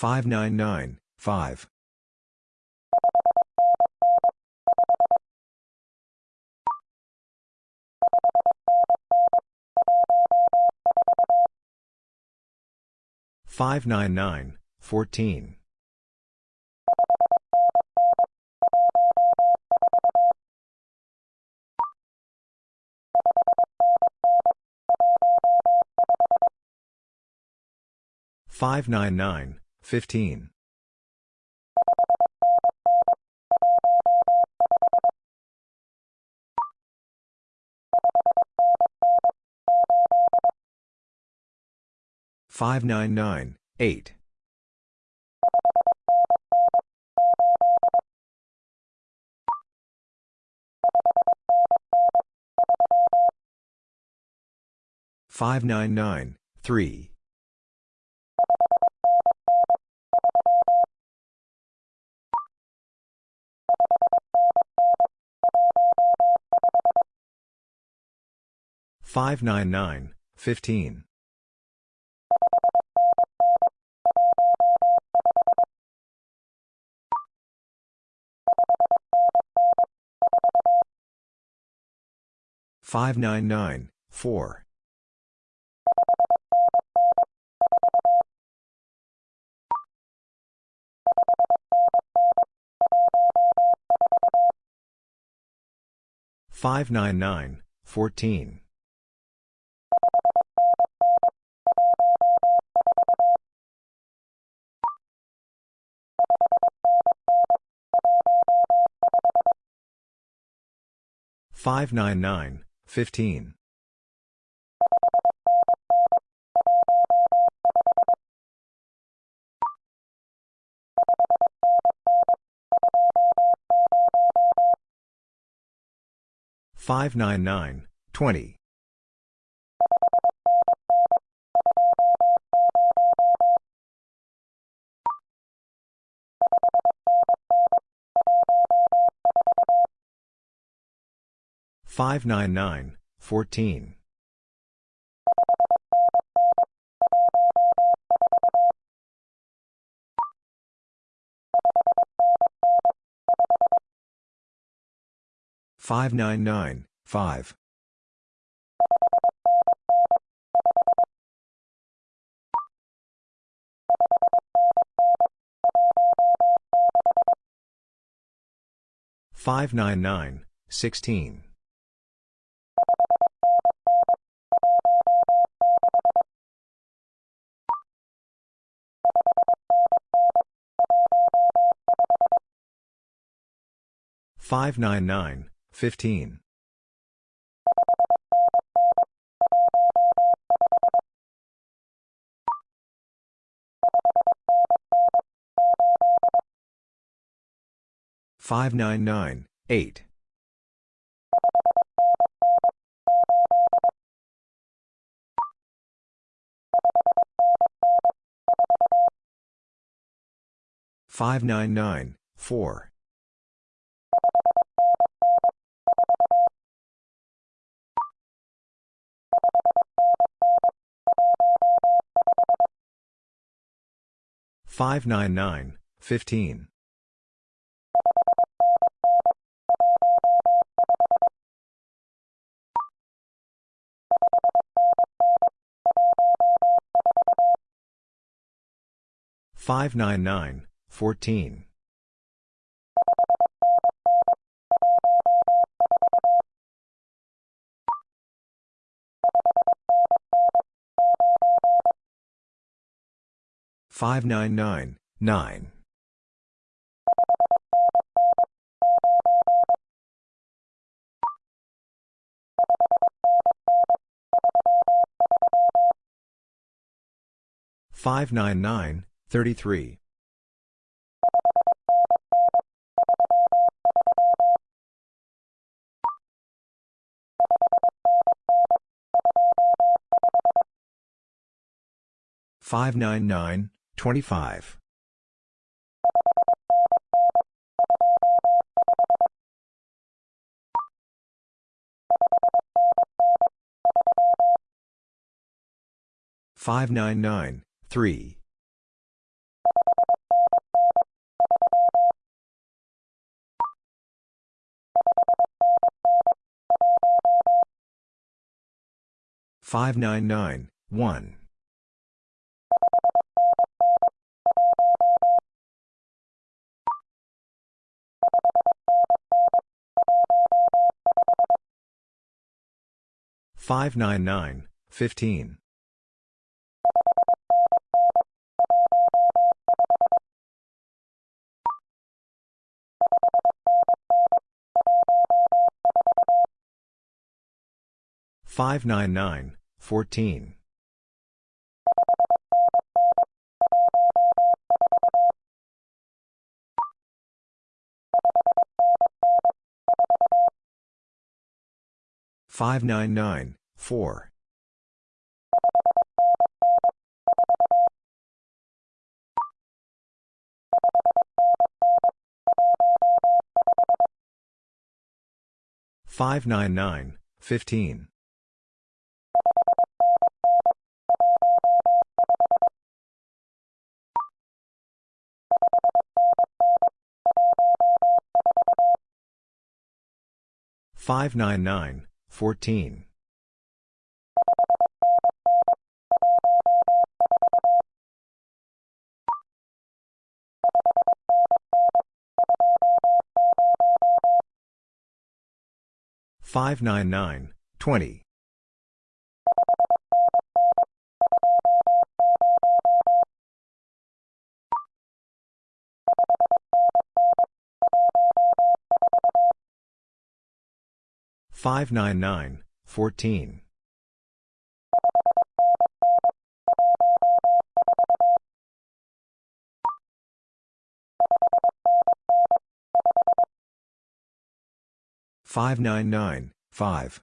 Five nine nine five. Five nine nine fourteen. Five nine nine fifteen. Five nine nine eight. Five nine nine three. 599, 15. Five nine nine four five nine nine fourteen Five nine nine fifteen. Five nine nine twenty 599, 14. Five nine nine five five nine nine sixteen 599, 15. Five nine nine eight five nine nine four Five nine nine fourteen Five nine nine nine. Five nine nine thirty three. Five nine nine 25. Five. Five nine nine one. 599, 15. Five nine nine fourteen five nine nine 4. Five nine nine fifteen. Five nine nine 14. 599, 20. Five nine nine fourteen five nine nine five.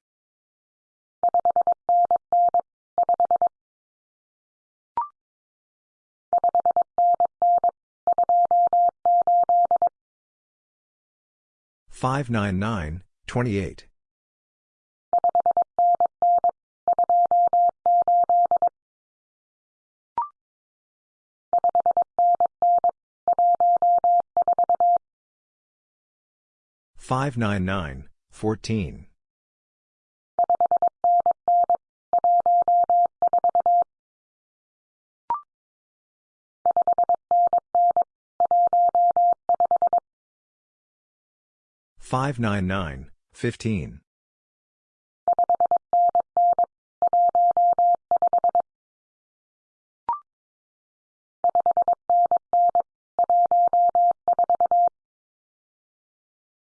five nine nine twenty eight Five nine nine fourteen. Five nine nine fifteen.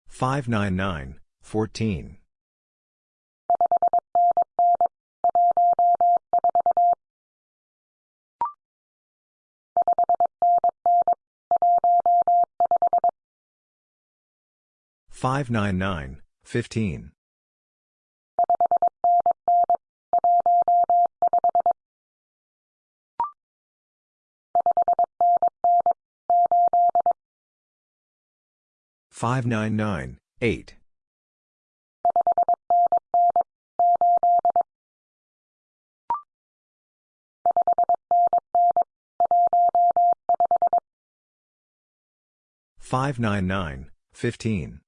Five nine nine fourteen. Five nine nine fifteen. Five nine nine eight. Five nine nine fifteen.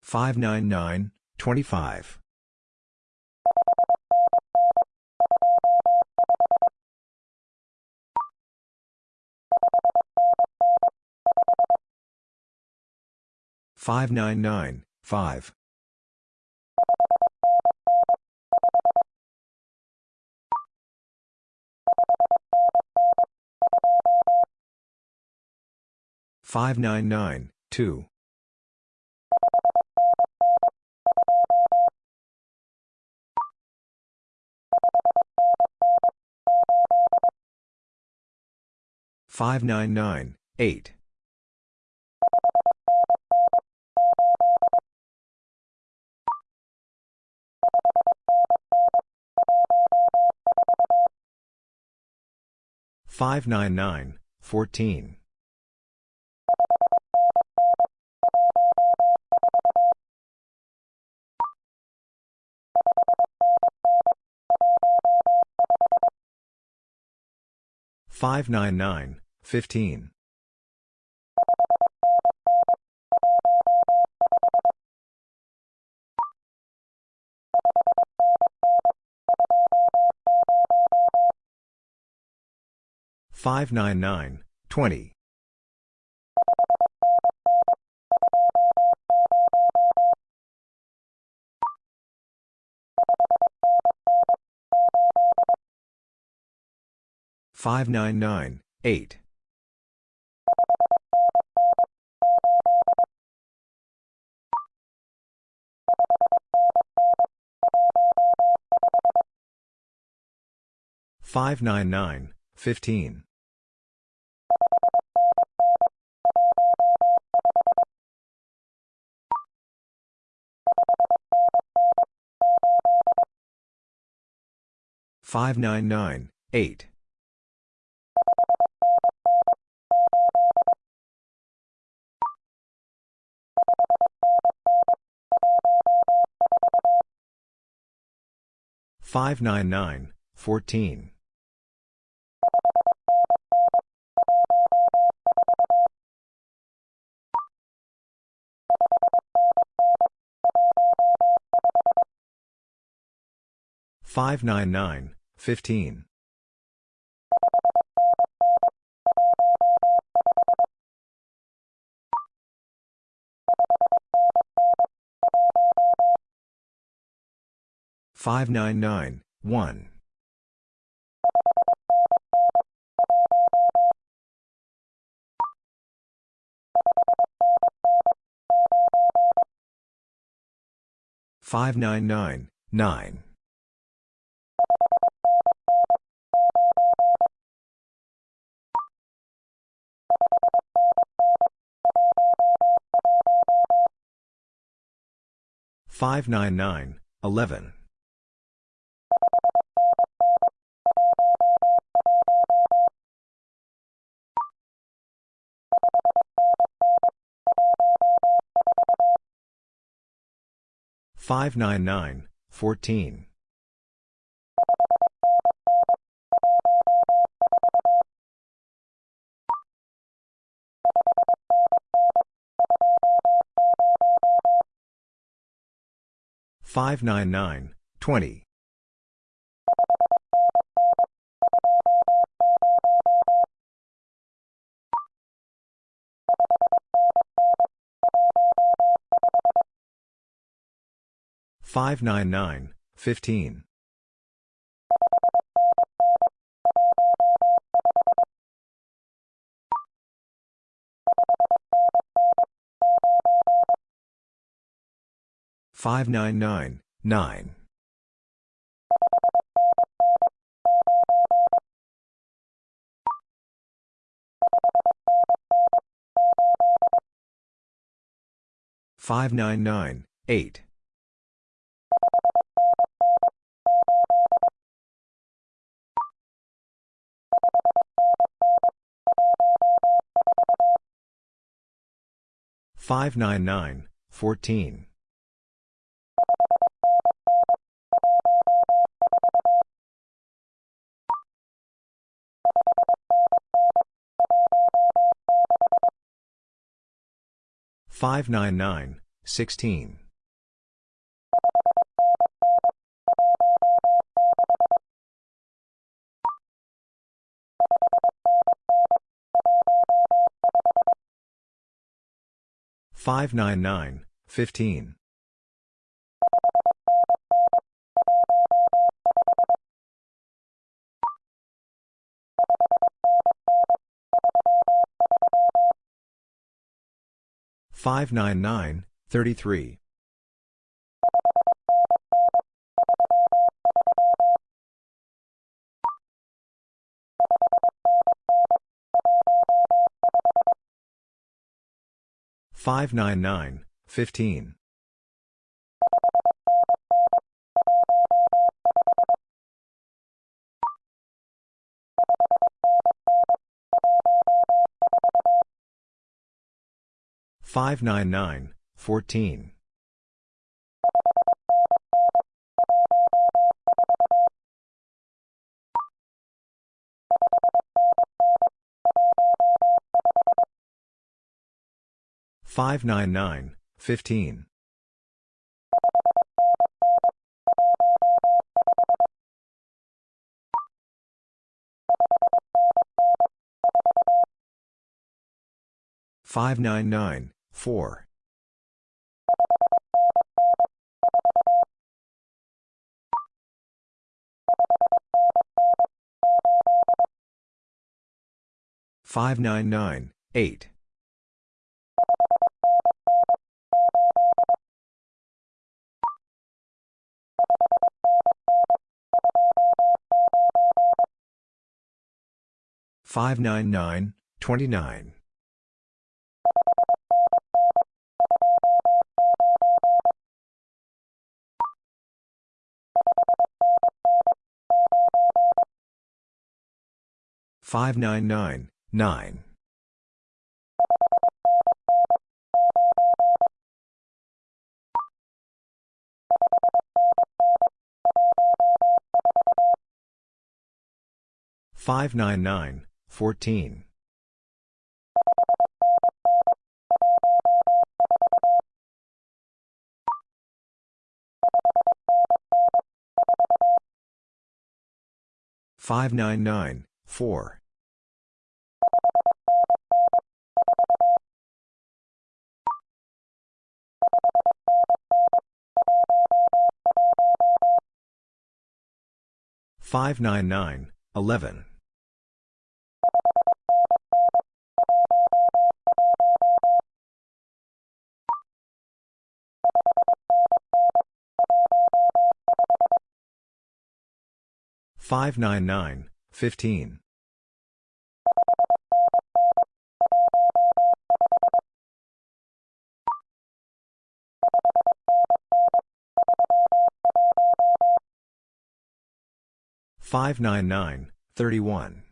Five nine nine nine five. Five nine nine two. Five nine nine eight. Five nine nine fourteen. Five nine nine fifteen. Five nine nine twenty. Five nine nine eight. Five nine nine fifteen. Five nine nine eight. Five nine nine 14. 599, 15. Five nine nine one five nine nine nine 599, 11. Five nine nine fourteen five nine nine twenty five nine nine fifteen 599, 9. Five nine nine eight five nine nine fourteen 599, 16. Five nine nine fifteen Five nine nine three. Five nine nine fifteen. Five nine nine. Five nine Five nine nine four. Five nine nine eight. Five nine nine nine. Five nine nine nine. 599, 14. 599, 4. 599, 11. 599, 15. 599, 31.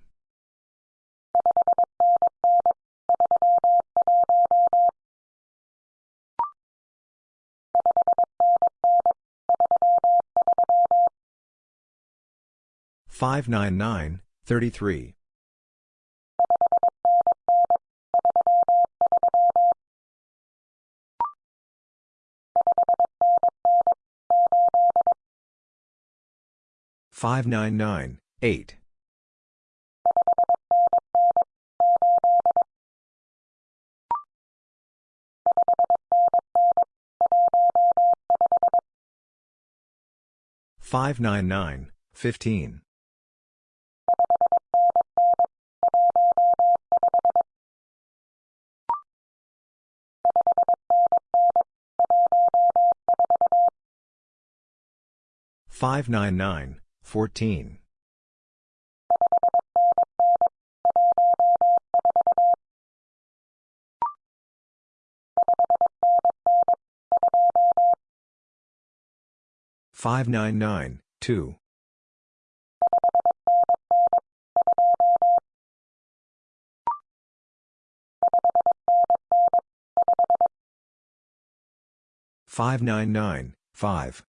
599, 33. 599, 8. 599, 15. 599, 14. 599, 2. 599, 5.